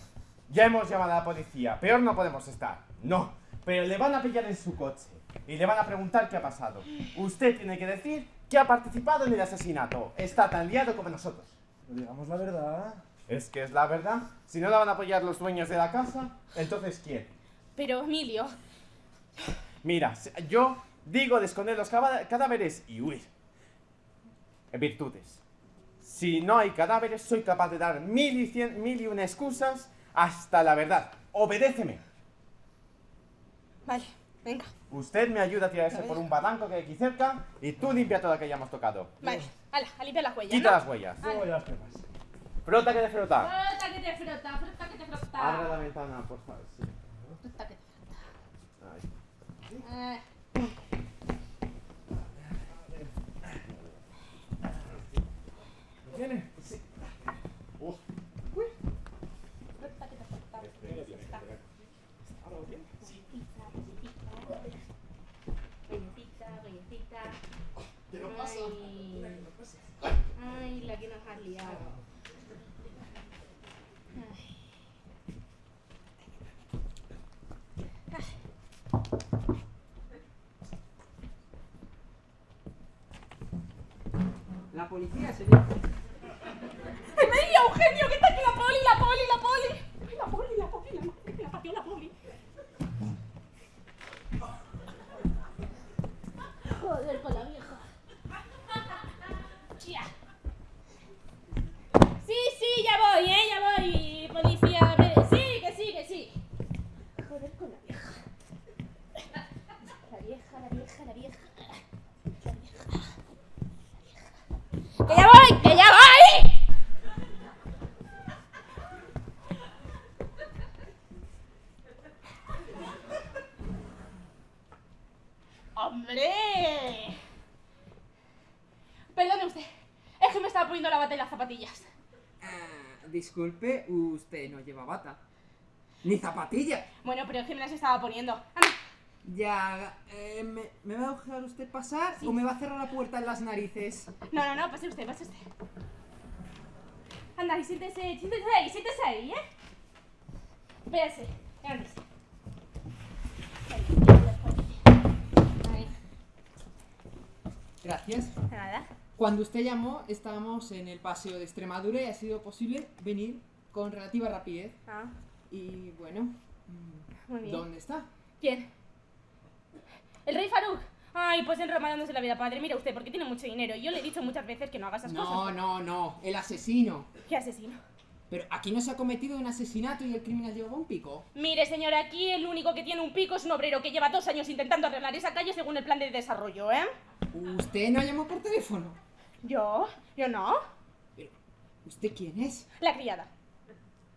ya hemos llamado a la policía, peor no podemos estar. No, pero le van a pillar en su coche y le van a preguntar qué ha pasado. Usted tiene que decir que ha participado en el asesinato. Está tan liado como nosotros. Pero digamos la verdad. Es que es la verdad. Si no la van a apoyar los dueños de la casa, entonces ¿quién? pero Emilio, Mira, yo digo de esconder los cadáveres y huir. En virtudes. Si no hay cadáveres, soy capaz de dar mil y, cien, mil y una excusas hasta la verdad. Obedéceme. vale, venga, Usted me ayuda a tirarse por un barranco que hay aquí cerca y tú limpia todo lo que hayamos tocado. vale, hala, a limpiar las huellas. Quita ¿no? las huellas. Luego ya las pepas. Frota que de frota. Frota que te frota, frota que te frota. Abre la ventana, por favor. sí. Frota que te frota. Ay. Eh, ¿Lo tiene? Uf. frota que te frota. Está. Galletita, galletita. Te lo paso. Ay. Policía, señor. ¡Que me Eugenio que está aquí la la poli, la poli! La poli, la poli, la madre que la parió la poli. Joder con la vieja. Ya. Sí, sí, ya voy, eh, ya voy, policía. Ve- Sí, que sí, que sí. Joder con la vieja. La vieja, la vieja, la vieja. La vieja. ¡Que ya voy! ¡Que ya voy! ¡Hombre! Perdone usted, es que me estaba poniendo la bata y las zapatillas. Ah, disculpe, usted no lleva bata. Ni zapatillas. Bueno, pero es que me las estaba poniendo. Anda, Ya, eh, ¿me, me va a dejar usted pasar o me va a cerrar la puerta en las narices? No, no, no, pase usted, pase usted. Anda, y siéntese, siéntese ahí, siéntese ahí, ¿eh? Véase, levántese. Gracias. Nada. Cuando usted llamó, estábamos en el paseo de Extremadura y ha sido posible venir con relativa rapidez. Ah, Y bueno, mm, muy bien. ¿dónde está? ¿Quién? ¿El rey Faruk? Ay, pues en Roma dándose la vida padre. Mira usted, porque tiene mucho dinero. Y yo le he dicho muchas veces que no haga esas No, cosas. no, no, el asesino. ¿Qué asesino? Pero aquí no se ha cometido un asesinato y el criminal llevaba un pico. Mire, señora, aquí el único que tiene un pico es un obrero que lleva dos años intentando arreglar esa calle según el plan de desarrollo, ¿eh? Usted no llamó por teléfono. ¿Yo? ¿Yo no? Pero, ¿usted quién es? La criada.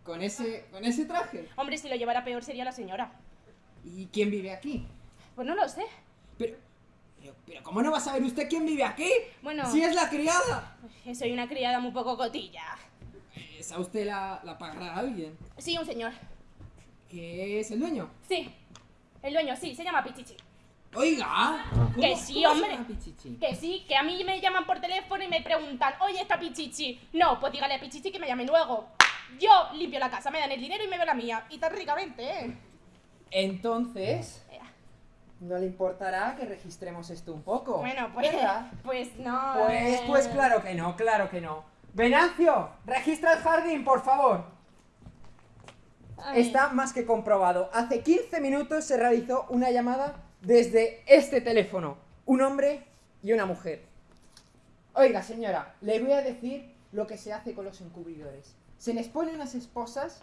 Con ese, con ese traje. Hombre, si lo llevara peor sería la señora. ¿Y quién vive aquí? Pues no lo sé. Pero, pero, pero ¿cómo no va a saber usted quién vive aquí? Bueno. Si es la criada. Eh, Soy una criada muy poco cotilla. ¿Esa usted la, la pagará a alguien? Sí, un señor. ¿Que es el dueño? Sí. El dueño, sí, se llama Pichichi. Oiga. ¿cómo- Que sí, cómo hombre. Que sí, que a mí me llaman por teléfono y me preguntan, oye, está Pichichi. No, pues dígale a Pichichi que me llame luego. Yo limpio la casa, me dan el dinero y me veo la mía. Y tan ricamente, ¿eh? Entonces, no le importará que registremos esto un poco. Bueno, pues. ¿verdad? Pues no. Pues, eh. pues claro que no, claro que no. Venancio, registra el jardín, por favor. Está más que comprobado. Hace 15 minutos se realizó una llamada desde este teléfono. Un hombre y una mujer. Oiga, señora, le voy a decir lo que se hace con los encubridores. Se les pone unas esposas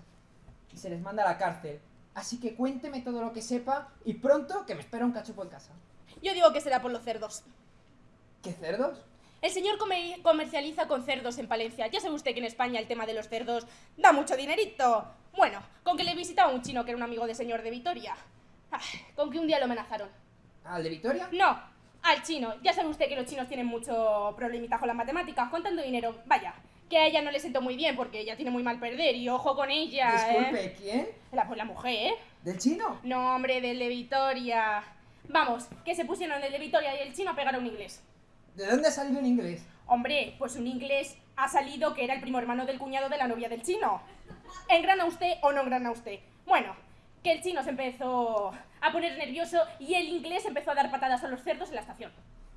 y se les manda a la cárcel. Así que cuénteme todo lo que sepa y pronto que me espera un cachopo en casa. Yo digo que será por los cerdos. ¿Qué cerdos? El señor come- comercializa con cerdos en Palencia. Ya sabe usted que en España el tema de los cerdos da mucho dinerito. Bueno, con que le visitaba un chino que era un amigo de señor de Vitoria. Ay, con que un día lo amenazaron. ¿Al de Vitoria? No, al chino. Ya sabe usted que los chinos tienen mucho problemita con las matemáticas, con tanto dinero. Vaya, que a ella no le sentó muy bien porque ella tiene muy mal perder y ojo con ella, Disculpe, ¿eh? ¿quién? La, pues la mujer, ¿eh? ¿Del chino? No, hombre, del de Vitoria. Vamos, que se pusieron el de Vitoria y el chino a pegar a un inglés. ¿De dónde ha salido en inglés? Hombre, pues un inglés ha salido que era el primo hermano del cuñado de la novia del chino. ¿Engrana usted o no engrana usted? Bueno, que el chino se empezó a poner nervioso y el inglés empezó a dar patadas a los cerdos en la estación.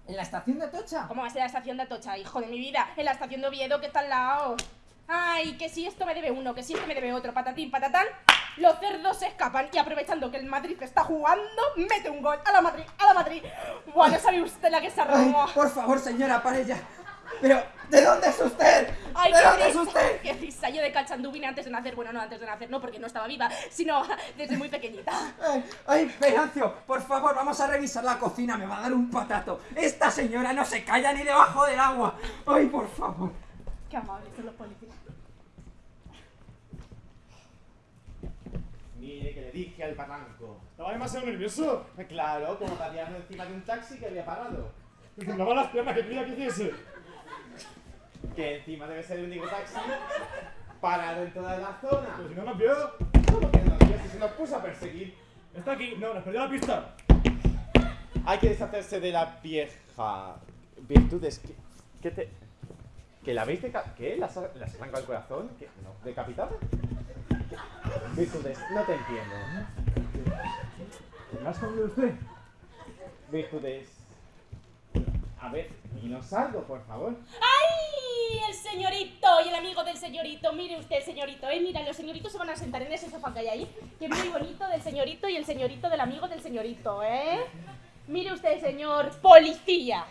¿En la estación de Atocha? ¿Cómo va a ser la estación de Atocha, hijo de mi vida? En la estación de Oviedo, que está al lado. Ay, que si esto me debe uno, que si esto me debe otro, patatín, patatán. Los cerdos se escapan y aprovechando que el Madrid está jugando, mete un gol a la Madrid, a la Madrid. Bueno, sabe usted la que se arrumó. por favor, señora, pare ya. Pero, ¿de dónde es usted? Ay, ¿De qué dónde es usted? qué risa. Yo de cachandú vine antes de nacer. Bueno, no antes de nacer, no, porque no estaba viva, sino desde muy pequeñita. Ay, ay, Venancio, por favor, vamos a revisar la cocina, me va a dar un patato. Esta señora no se calla ni debajo del agua. Ay, por favor. Qué amables son los policías. Mire que le dije al barranco. Estaba demasiado nervioso. Claro, como patearlo encima de un taxi que había parado. Me las piernas que quería que hiciese. Que encima debe ser el único taxi parado en toda la zona. Pero si no nos vio, ¿Cómo que no nos vio si se nos puso a perseguir? está aquí. No, nos perdió la pista. Hay que deshacerse de la vieja virtudes que, que te... ¿Que la habéis deca... ¿Qué? ¿Las, las arranca el corazón? ¿Qué? ¿No? ¿Decapitada? Virtudes, no te entiendo. ¿Me has comido usted? Virtudes... A ver, dinos algo, por favor. ¡Ay! El señorito y el amigo del señorito. Mire usted, señorito, ¿eh? Mira, los señoritos se van a sentar en ese sofá que hay ahí. Que muy bonito del señorito y el señorito del amigo del señorito, ¿eh? Mire usted, señor policía.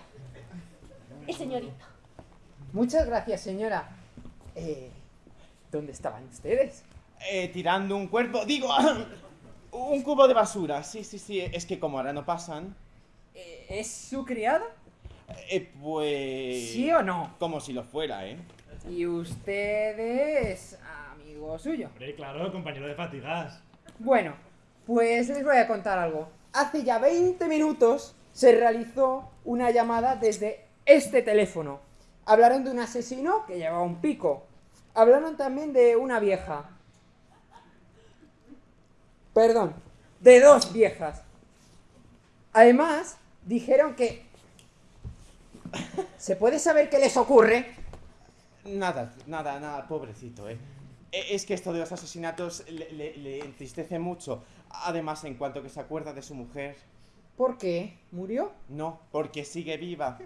El señorito. Muchas gracias, señora. Eh, ¿Dónde estaban ustedes? Eh, tirando un cuerpo, digo, un cubo de basura. Sí, sí, sí, es que como ahora no pasan, Eh, ¿Es su criada? Eh, pues... ¿Sí o no? Como si lo fuera, ¿eh? Y usted es amigo suyo. Hombre, claro, compañero de fatigas. Bueno, pues les voy a contar algo. Hace ya 20 minutos se realizó una llamada desde este teléfono. Hablaron de un asesino que llevaba un pico. Hablaron también de una vieja. Perdón, de dos viejas. Además, dijeron que... ¿Se puede saber qué les ocurre? Nada, nada, nada, pobrecito, ¿eh? E- Es que esto de los asesinatos le, le- le entristece mucho. Además, en cuanto que se acuerda de su mujer, ¿Por qué? ¿Murió? no, porque sigue viva.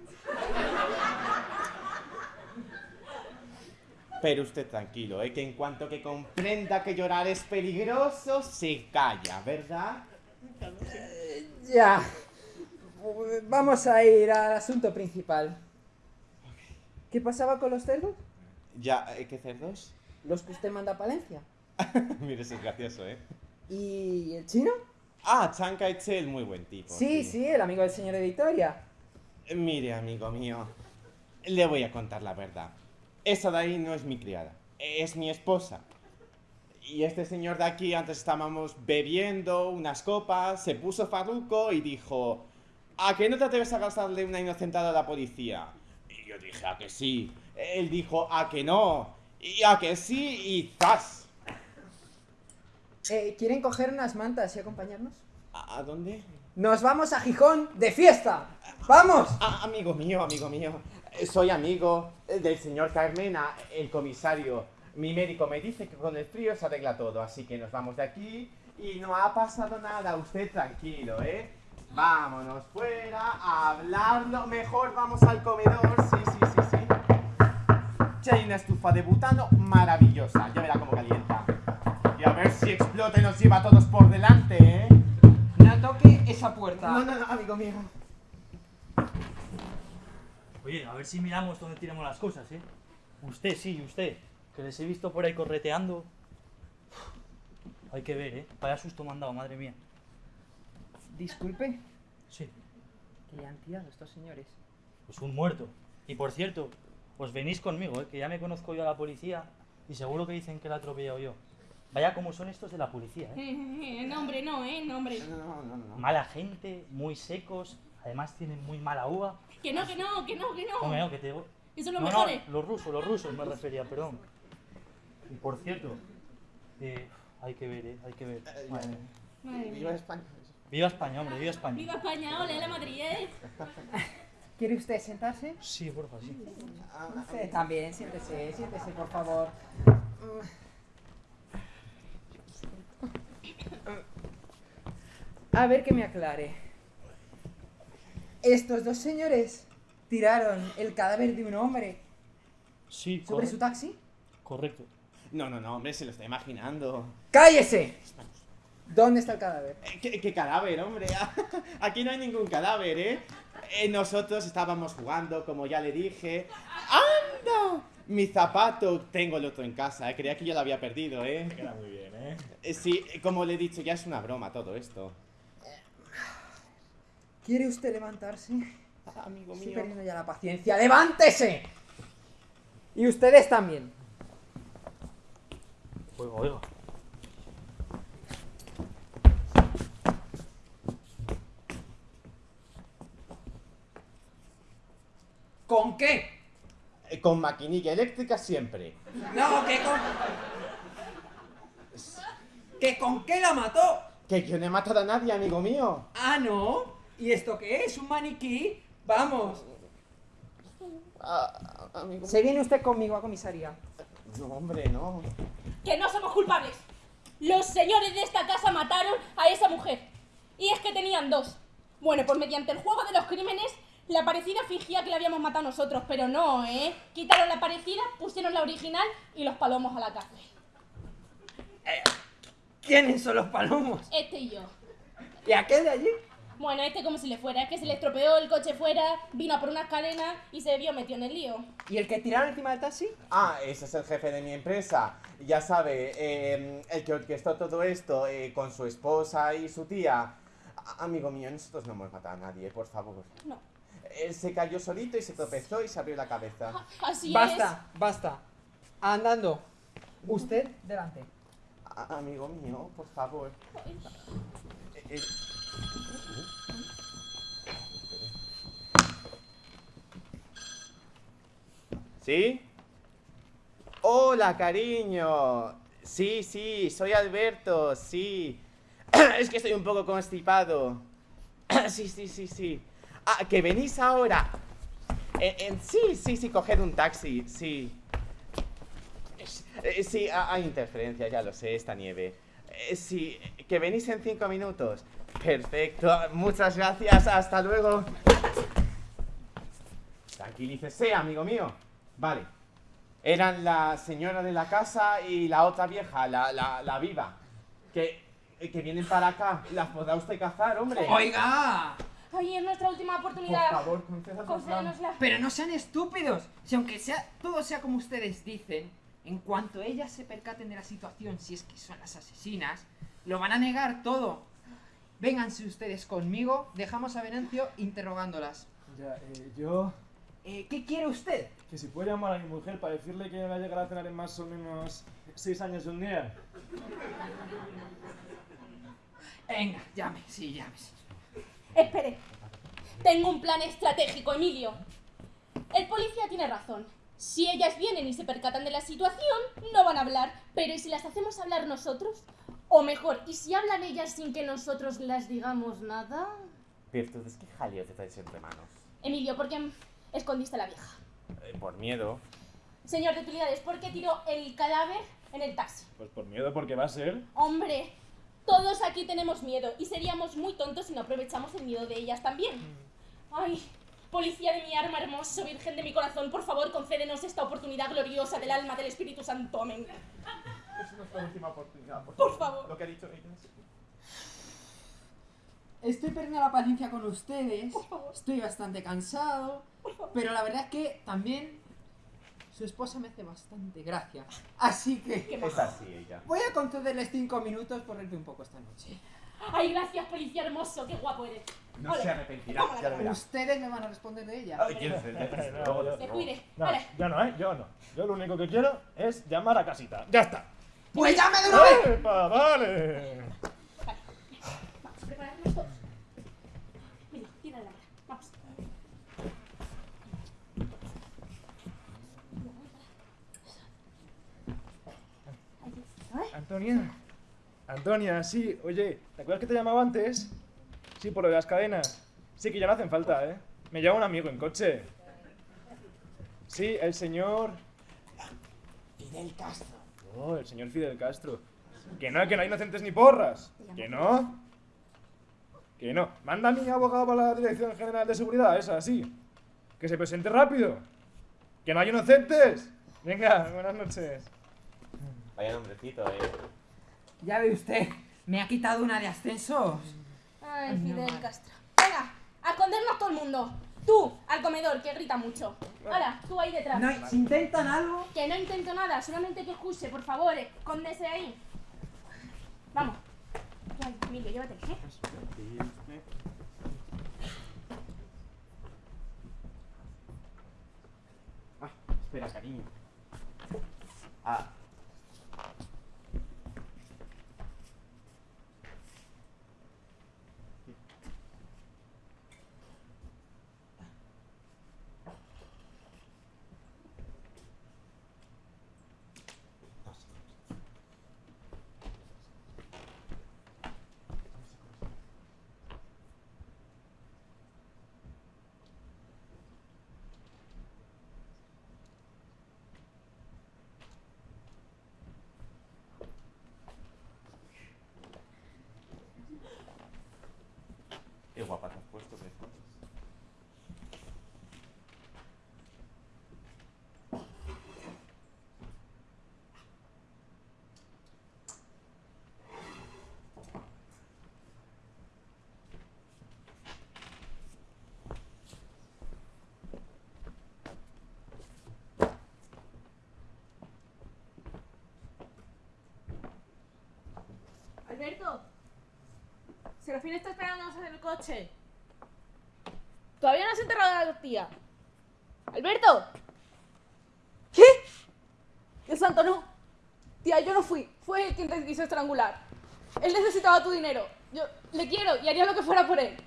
Pero usted tranquilo, ¿eh? Que en cuanto que comprenda que llorar es peligroso, se calla, ¿verdad? Ya. Vamos a ir al asunto principal. ¿Qué pasaba con los cerdos? Ya, ¿eh? ¿qué cerdos? Los que usted manda a Palencia. Mire, eso es gracioso, ¿eh? ¿Y el chino? Ah, Chiang Kai-shek, muy buen tipo. Sí, sí, el amigo del señor de Victoria. Mire, amigo mío, le voy a contar la verdad. Esa de ahí no es mi criada, es mi esposa. Y este señor de aquí, antes estábamos bebiendo unas copas, se puso farruco y dijo, ¿a que no te atreves a gastarle una inocentada a la policía? Y yo dije, ¿a que sí? Él dijo, ¿a que no? Y a que sí, y ¡zas! Eh, ¿Quieren coger unas mantas y acompañarnos? ¿A, a dónde? ¡Nos vamos a Gijón de fiesta! ¡Vamos! Ah, amigo mío, amigo mío. Eh, Soy amigo eh, del señor Carmena, el comisario. Mi médico me dice que con el frío se arregla todo, así que nos vamos de aquí y no ha pasado nada. Usted tranquilo, ¿eh? Vámonos fuera a hablarlo. Mejor vamos al comedor. Sí, sí, sí, sí. Ya hay una estufa de butano maravillosa. Ya verá cómo calienta. Y a ver si explota y nos lleva a todos por delante, ¿eh? No toque esa puerta. No, no, no, amigo mío. Oye, a ver si miramos dónde tiramos las cosas, ¿eh? Usted, sí, usted, que les he visto por ahí correteando. Hay que ver, ¿eh? Vaya susto me han dado, madre mía. Disculpe, Sí, que ya han tirado estos señores. pues un muerto. Y por cierto, os venís conmigo, ¿eh? Que ya me conozco yo a la policía y seguro que dicen que la he atropellado yo. Vaya como son estos de la policía, ¿eh? no, hombre, no, ¿eh? No, hombre. No, no, no, no. Mala gente, muy secos, además tienen muy mala uva. Que no, que no, que no, que no. Hombre, no, que te... Esos son los No, no, mejores. los rusos, los rusos me refería, perdón. Y por cierto, eh, hay que ver, ¿eh? Hay que ver. Eh, Madre mía. Madre Viva mía. España. Viva España, hombre, viva España. Viva España, ole, la Madrid, ¿eh? ¿Quiere usted sentarse? Sí, porfa, sí. Usted también, siéntese, siéntese, por favor. A ver que me aclare. Estos dos señores tiraron el cadáver de un hombre Sí, sobre su taxi. correcto. No, no, no, hombre, se lo está imaginando. ¡Cállese! ¿Dónde está el cadáver? Eh, ¿Qué, qué cadáver, hombre? Aquí no hay ningún cadáver, ¿eh? Eh, Nosotros estábamos jugando, como ya le dije. ¡Anda! Mi zapato, tengo el otro en casa, ¿eh? creía que yo lo había perdido, ¿eh? Queda muy bien, ¿eh? Eh, Sí, como le he dicho, ya es una broma todo esto. ¿Quiere usted levantarse? Amigo Estoy mío. perdiendo ya la paciencia. ¡Levántese! Y ustedes también. Oiga, oiga. ¿Con qué? Eh, Con maquinilla eléctrica siempre. No, que con. ¿Que con qué la mató? Que yo no he matado a nadie, amigo mío. Ah, no. ¿Y esto qué es? ¿Un maniquí? Vamos. Ah, amigo Se viene usted conmigo a comisaría. No, hombre, no. Que no somos culpables. Los señores de esta casa mataron a esa mujer. Y es que tenían dos. Bueno, pues mediante el juego de los crímenes La parecida fingía que la habíamos matado nosotros, pero no, ¿eh? Quitaron la parecida, pusieron la original y los palomos a la cárcel. ¿Quiénes son los palomos? Este y yo. ¿Y aquel de allí? Bueno, este como si le fuera, es que se le estropeó el coche fuera, vino a por unas cadenas y se vio metido en el lío. ¿Y el que tiraron encima del taxi? Ah, ese es el jefe de mi empresa. Ya sabe, eh, el que orquestó todo esto eh, con su esposa y su tía. Amigo mío, nosotros no hemos matado a nadie, por favor. No. Él se cayó solito y se tropezó y se abrió la cabeza. Así Basta, basta. Andando. Usted delante. A- amigo mío, por favor. Eh, eh, ¿Sí? Hola, cariño. Sí, sí, soy Alberto, sí. Es que estoy un poco constipado. Sí, sí, sí, sí. Ah, que venís ahora. Eh, eh, sí, sí, sí, coged un taxi, sí. Eh, sí, ha- hay interferencia, ya lo sé, esta nieve. Sí, que venís en cinco minutos. Perfecto, muchas gracias, hasta luego. Tranquilícese, amigo mío. Vale. Eran la señora de la casa y la otra vieja, la, la, la viva. Que, que vienen para acá. Las podrá usted cazar, hombre. ¡Oiga! Ay, es nuestra última Por oportunidad. favor, concédanos la- Concédenosla. Pero no sean estúpidos. Si aunque sea todo sea como ustedes dicen, en cuanto ellas se percaten de la situación, si es que son las asesinas, lo van a negar todo. Vénganse ustedes conmigo, dejamos a Venancio interrogándolas. Ya, eh, yo... Eh, ¿Qué quiere usted? Que si puede llamar a mi mujer para decirle que va a llegar a cenar en más o menos seis años de un día. Venga, llame, sí, llame. Espere. Tengo un plan estratégico, Emilio. El policía tiene razón. Si ellas vienen y se percatan de la situación, no van a hablar. Pero ¿y si las hacemos hablar nosotros? O mejor, ¿y si hablan ellas sin que nosotros las digamos nada? Virtudes, ¿qué jaleo te traes entre manos? Emilio, ¿por qué escondiste a la vieja? Eh, por miedo. Señor de utilidades, ¿por qué tiró el cadáver en el taxi? Pues por miedo, porque va a ser... Hombre, todos aquí tenemos miedo y seríamos muy tontos si no aprovechamos el miedo de ellas también. Ay, policía de mi arma hermoso, virgen de mi corazón, por favor, concédenos esta oportunidad gloriosa del alma del Espíritu Santo. Amén. Es nuestra última oportunidad, Por favor. Lo que ha dicho ella. Estoy perdiendo la paciencia con ustedes. Estoy bastante cansado. Pero la verdad es que también su esposa me hace bastante gracia. Así que Es así ella. voy a concederles cinco minutos por reírte un poco esta noche. Ay, gracias, policía hermoso, qué guapo eres. No Ole. se arrepentirá, ya lo verá. Ustedes me van a responder de ella. Ay, ¿quieres decir? No, yo- Se cuide. No, Vale. yo no, ¿eh? Yo no. Yo lo único que quiero es llamar a casita. ¡Ya está! ¡Pues llame de una vez! ¡Epa, vale! Vamos a prepararnos todos. Mira, tira la lámpara. Vamos. Antonia. Antonia, sí, oye, ¿te acuerdas que te llamaba antes? Sí, por lo de las cadenas. Sí, que ya no hacen falta, ¿eh? Me lleva un amigo en coche. Sí, el señor... Fidel Castro. Oh, el señor Fidel Castro. Que no, que no hay inocentes ni porras. Que no. Que no. Manda a mi abogado para la Dirección General de Seguridad, esa, sí. Que se presente rápido. Que no hay inocentes. Venga, buenas noches. Vaya nombrecito, eh. Ya ve usted, me ha quitado una de ascensos. Ay, Fidel. Castro. Venga, a escondernos todo el mundo. Tú, al comedor, que grita mucho. Ahora, tú ahí detrás. No, si intentan algo. Que no intento nada, solamente que escuche, por favor, escóndese ahí. Vamos. Ay, Emilio, llévate, ¿eh? Ay, espera, cariño. Ah. Alberto. Serafín está esperándonos en el coche. Todavía no has enterrado a la tía. Alberto. ¿Qué? Dios santo, no. Tía, yo no fui. Fue él quien te quiso estrangular. Él necesitaba tu dinero. Yo le quiero y haría lo que fuera por él.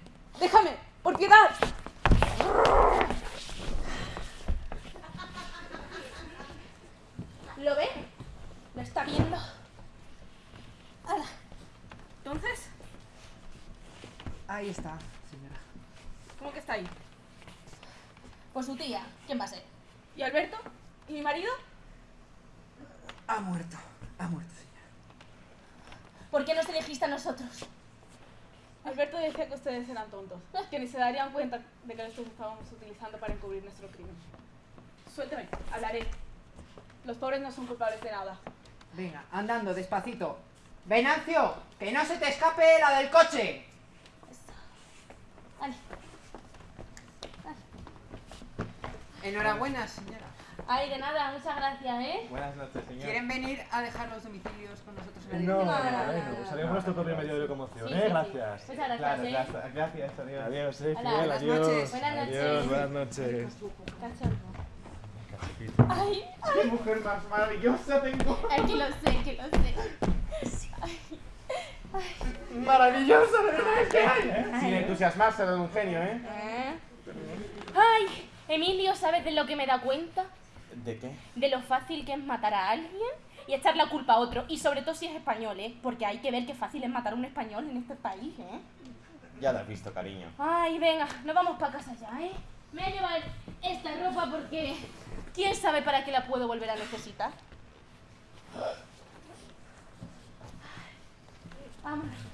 Déjame, por piedad. ¿Lo ve? ¿Lo está viendo? Ala. Entonces, Ahí está, señora. ¿cómo que está ahí? Pues su tía. ¿Quién va a ser? ¿Y Alberto? ¿Y mi marido? Ha muerto. Ha muerto, señora. ¿Por qué nos elegiste a nosotros? Alberto decía que ustedes eran tontos, que ni se darían cuenta de que los estábamos utilizando para encubrir nuestro crimen. Suélteme, hablaré. Los pobres no son culpables de nada. Venga, andando, despacito. Venancio, que no se te escape la del coche. Vale. Enhorabuena, señora. Ay, de nada, muchas gracias, ¿eh? Buenas noches, señor. ¿Quieren venir a dejar los domicilios con nosotros en la No, dirección? bueno, pues salimos nuestro propio medio de locomoción, Sí, ¿eh? sí, sí. Gracias. Muchas gracias, Claro, ¿eh? gracias, gracias, adiós. Adiós, eh, buenas adiós. noches. Buenas noches. Adiós, buenas noches. Cachondo. Cachipito. Ay, ¡Qué mujer más maravillosa tengo! ay, que lo sé, que lo sé. ¡Maravillosa, de verdad! es que hay, ¿eh? Sin entusiasmarse de un genio, ¿eh? Ay, Emilio, ¿sabes de lo que me da cuenta? ¿De qué? De lo fácil que es matar a alguien y echar la culpa a otro. Y sobre todo si es español, ¿eh? Porque hay que ver qué fácil es matar a un español en este país, ¿eh? Ya lo has visto, cariño. Ay, venga, nos vamos para casa ya, ¿eh? Me voy a llevar esta ropa porque quién sabe para qué la puedo volver a necesitar. Vámonos.